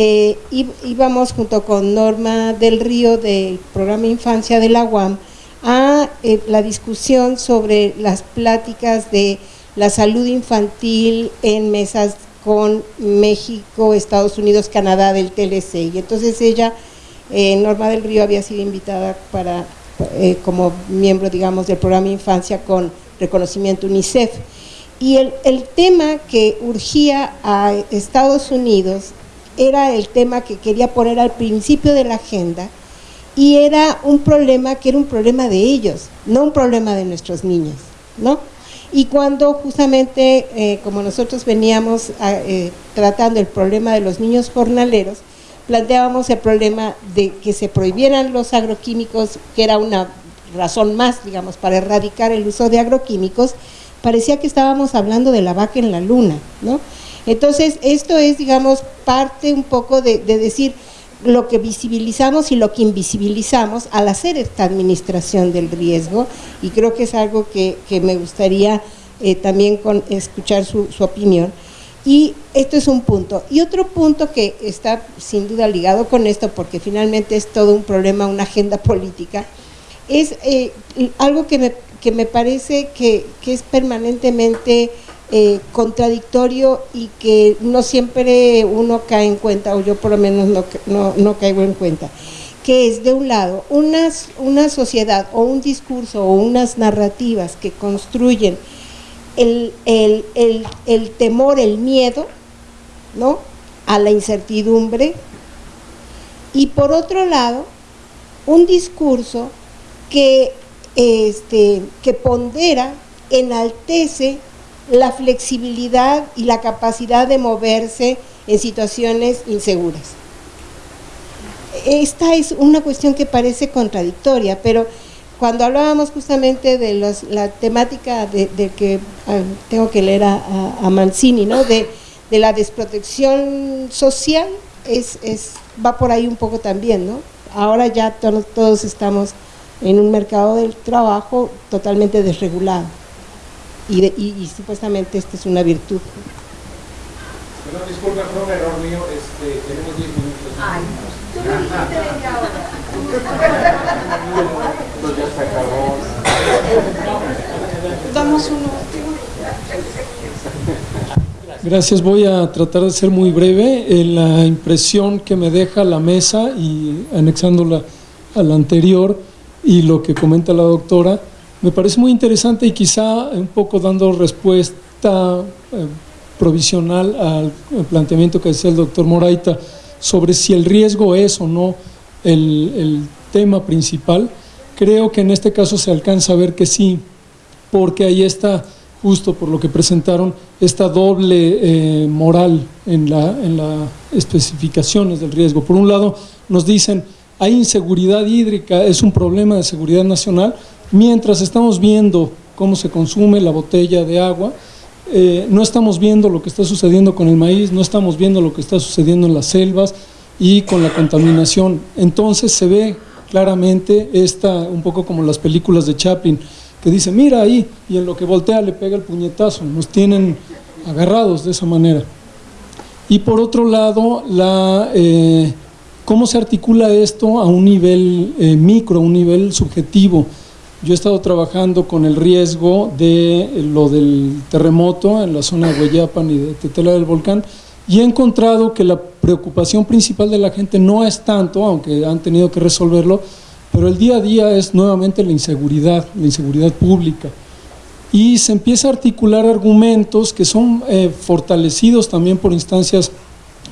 Speaker 6: eh, íbamos junto con Norma del Río del programa Infancia de la UAM a eh, la discusión sobre las pláticas de la salud infantil en mesas con México, Estados Unidos, Canadá del TLC. Y entonces ella, eh, Norma del Río, había sido invitada para eh, como miembro, digamos, del programa Infancia con reconocimiento UNICEF. Y el, tema que urgía a Estados Unidos era el tema que quería poner al principio de la agenda y era un problema que era un problema de ellos, no un problema de nuestros niños, ¿no? Y cuando justamente, eh, como nosotros veníamos a, eh, tratando el problema de los niños jornaleros, planteábamos el problema de que se prohibieran los agroquímicos, que era una razón más, digamos, para erradicar el uso de agroquímicos, parecía que estábamos hablando de la vaca en la luna, ¿no? Entonces, esto es, digamos, parte un poco de, de decir lo que visibilizamos y lo que invisibilizamos al hacer esta administración del riesgo, y creo que es algo que, me gustaría eh, también escuchar su, opinión. Y esto es un punto. Y otro punto que está sin duda ligado con esto, porque finalmente es todo un problema, una agenda política, es eh, algo que me, que me parece que es permanentemente eh, contradictorio y que no siempre uno cae en cuenta, o yo por lo menos no, no, no caigo en cuenta, que es de un lado una, una sociedad o un discurso o unas narrativas que construyen el, el, el, el, temor, el miedo, ¿no? A la incertidumbre. Y por otro lado, un discurso que, este, que pondera, enaltece la flexibilidad y la capacidad de moverse en situaciones inseguras. Esta es una cuestión que parece contradictoria, pero cuando hablábamos justamente de la temática de, que uh, tengo que leer a, a, a Mancini, ¿no? de, de, la desprotección social, es, es, va por ahí un poco también. ¿no? Ahora ya to todos estamos en un mercado del trabajo totalmente desregulado y, de, y, y supuestamente esta es una virtud.
Speaker 2: Pero disculpa, fue un error mío, este, tenemos 10 minutos.
Speaker 7: Ay, tú me dijiste media hora.
Speaker 2: Pues ya se acabó.
Speaker 1: Damos uno.
Speaker 8: Gracias, voy a tratar de ser muy breve. Eh, la impresión que me deja la mesa y anexándola a la anterior y lo que comenta la doctora, me parece muy interesante y quizá un poco dando respuesta eh, provisional al planteamiento que decía el doctor Moraita sobre si el riesgo es o no el, tema principal. Creo que en este caso se alcanza a ver que sí, porque ahí está, justo por lo que presentaron, esta doble eh, moral en las en especificaciones del riesgo. Por un lado, nos dicen, hay inseguridad hídrica, es un problema de seguridad nacional, mientras estamos viendo cómo se consume la botella de agua, eh, no estamos viendo lo que está sucediendo con el maíz, no estamos viendo lo que está sucediendo en las selvas y con la contaminación. Entonces se ve claramente esta, un poco como las películas de Chaplin, que dice, mira ahí, y en lo que voltea le pega el puñetazo, nos tienen agarrados de esa manera. Y por otro lado, la, eh, cómo se articula esto a un nivel eh, micro, a un nivel subjetivo. Yo he estado trabajando con el riesgo de lo del terremoto en la zona de Hueyapan y de Tetela del Volcán y he encontrado que la preocupación principal de la gente no es tanto, aunque han tenido que resolverlo, pero el día a día es nuevamente la inseguridad, la inseguridad pública. Y se empieza a articular argumentos que son eh, fortalecidos también por instancias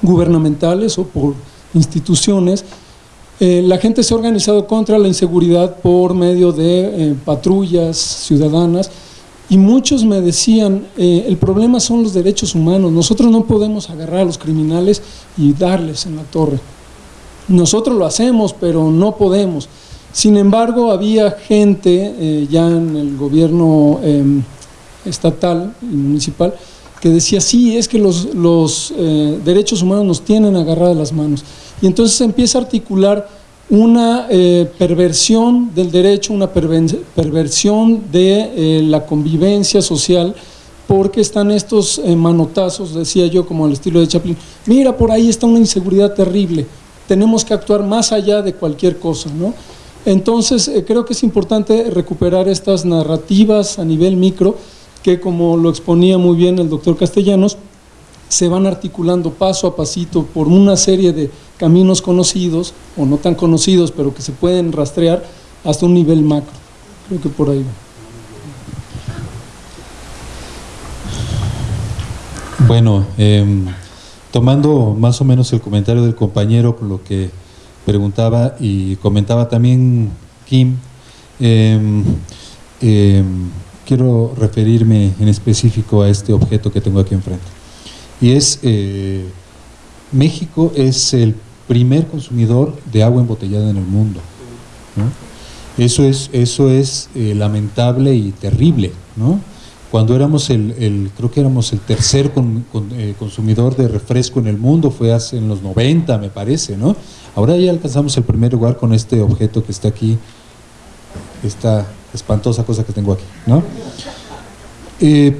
Speaker 8: gubernamentales o por instituciones, eh, la gente se ha organizado contra la inseguridad por medio de eh, patrullas ciudadanas y muchos me decían, eh, el problema son los derechos humanos, nosotros no podemos agarrar a los criminales y darles en la torre. Nosotros lo hacemos, pero no podemos. Sin embargo, había gente ya en el gobierno em, estatal y municipal que decía, sí, es que los, los derechos humanos nos tienen agarradas las manos. Y entonces empieza a articular una eh, perversión del derecho, una perversión de eh, la convivencia social, porque están estos eh, manotazos, decía yo, como al estilo de Chaplin, mira, por ahí está una inseguridad terrible, tenemos que actuar más allá de cualquier cosa, ¿no? Entonces, creo que es importante recuperar estas narrativas a nivel micro, que como lo exponía muy bien el doctor Castellanos, se van articulando paso a pasito por una serie de caminos conocidos o no tan conocidos, pero que se pueden rastrear hasta un nivel macro. Creo que por ahí va.
Speaker 3: Bueno, em, tomando más o menos el comentario del compañero con lo que preguntaba y comentaba también Kim, em, em, quiero referirme en específico a este objeto que tengo aquí enfrente. Y es, eh, México es el primer consumidor de agua embotellada en el mundo. Eso es, eso es eh, lamentable y terrible. Cuando éramos el, creo que éramos el tercer eh, consumidor de refresco en el mundo, fue hace en los 90 me parece, ¿no? Ahora ya alcanzamos el primer lugar con este objeto que está aquí, esta espantosa cosa que tengo aquí, ¿no? Eh,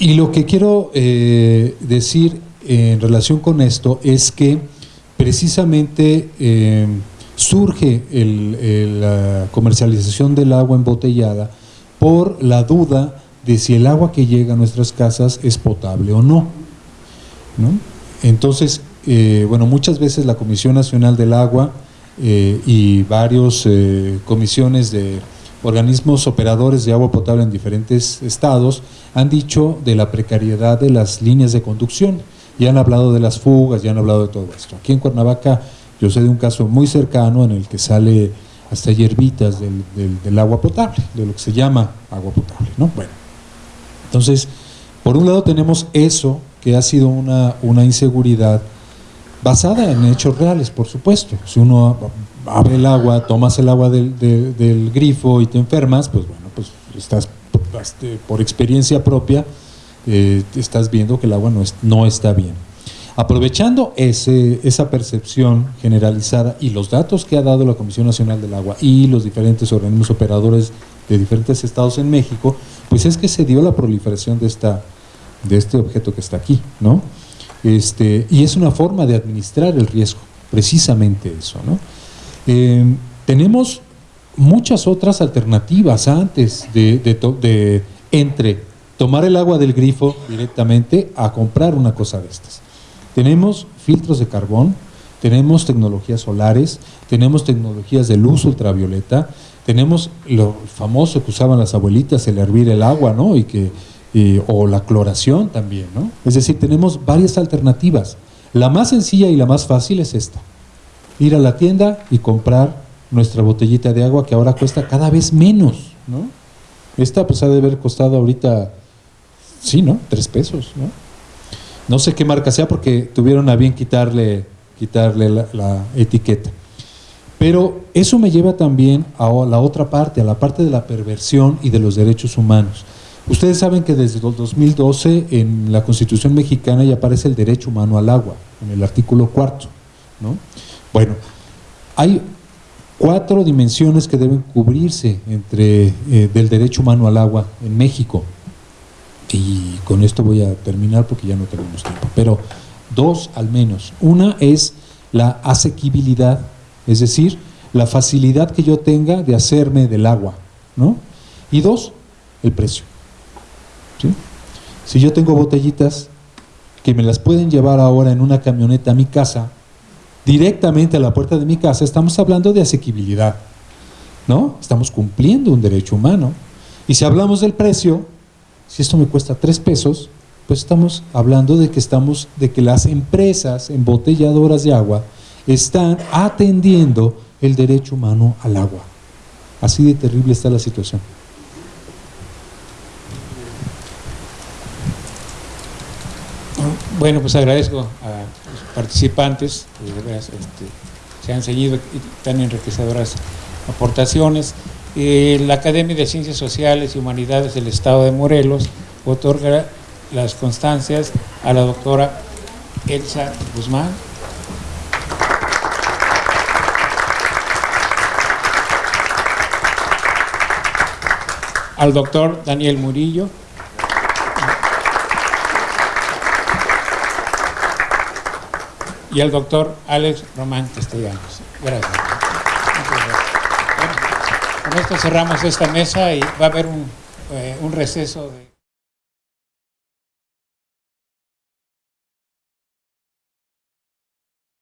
Speaker 3: y lo que quiero decir en relación con esto es que precisamente eh, surge la comercialización del agua embotellada por la duda de si el agua que llega a nuestras casas es potable o no. Entonces, eh, bueno, muchas veces la Comisión Nacional del Agua eh, y varios comisiones de organismos operadores de agua potable en diferentes estados han dicho de la precariedad de las líneas de conducción ya han hablado de las fugas, ya han hablado de todo esto. Aquí en Cuernavaca yo sé de un caso muy cercano en el que sale hasta hierbitas del, agua potable, de lo que se llama agua potable. ¿no? Bueno, entonces, por un lado tenemos eso, que ha sido una, una inseguridad basada en hechos reales, por supuesto. Si uno abre el agua, tomas el agua del, grifo y te enfermas, pues bueno, pues estás este, por experiencia propia eh, estás viendo que el agua no, no está bien. Aprovechando ese, esa percepción generalizada y los datos que ha dado la Comisión Nacional del Agua y los diferentes organismos operadores de diferentes estados en México, pues es que se dio la proliferación de, esta, de este objeto que está aquí, ¿no? Este, y es una forma de administrar el riesgo, precisamente eso, ¿no? Eh, tenemos muchas otras alternativas antes de, de, de entre tomar el agua del grifo directamente a comprar una cosa de estas. Tenemos filtros de carbón, tenemos tecnologías solares, tenemos tecnologías de luz ultravioleta, tenemos lo famoso que usaban las abuelitas, el hervir el agua, ¿no? Y que, o la cloración también, ¿no? Es decir, tenemos varias alternativas. La más sencilla y la más fácil es esta. ir a la tienda y comprar nuestra botellita de agua que ahora cuesta cada vez menos, ¿no? Esta pues ha de haber costado ahorita, sí, ¿no? Tres pesos, ¿no? No sé qué marca sea porque tuvieron a bien quitarle, quitarle la, la etiqueta. Pero eso me lleva también a la otra parte, a la parte de la perversión y de los derechos humanos. Ustedes saben que desde el 2012 en la Constitución mexicana ya aparece el derecho humano al agua, en el artículo cuarto. ¿no? Bueno, hay cuatro dimensiones que deben cubrirse entre eh, del derecho humano al agua en México. Y con esto voy a terminar porque ya no tenemos tiempo. Pero dos al menos. Una es la asequibilidad, es decir, la facilidad que yo tenga de hacerme del agua. ¿no? Y dos, el precio. Si yo tengo botellitas que me las pueden llevar ahora en una camioneta a mi casa, directamente a la puerta de mi casa, estamos hablando de asequibilidad, ¿no? Estamos cumpliendo un derecho humano. Y si hablamos del precio, si esto me cuesta tres pesos, pues estamos hablando de que estamos, de que las empresas embotelladoras de agua están atendiendo el derecho humano al agua. Así de terrible está la situación.
Speaker 2: Bueno, pues agradezco a los participantes, este, se han seguido tan enriquecedoras aportaciones. Eh, la Academia de Ciencias Sociales y Humanidades del Estado de Morelos otorga las constancias a la doctora Elsa Guzmán. Al doctor Daniel Murillo. Y al doctor Alex Román Castellanos. Gracias. con esto cerramos esta mesa y va a haber un, eh, un receso de...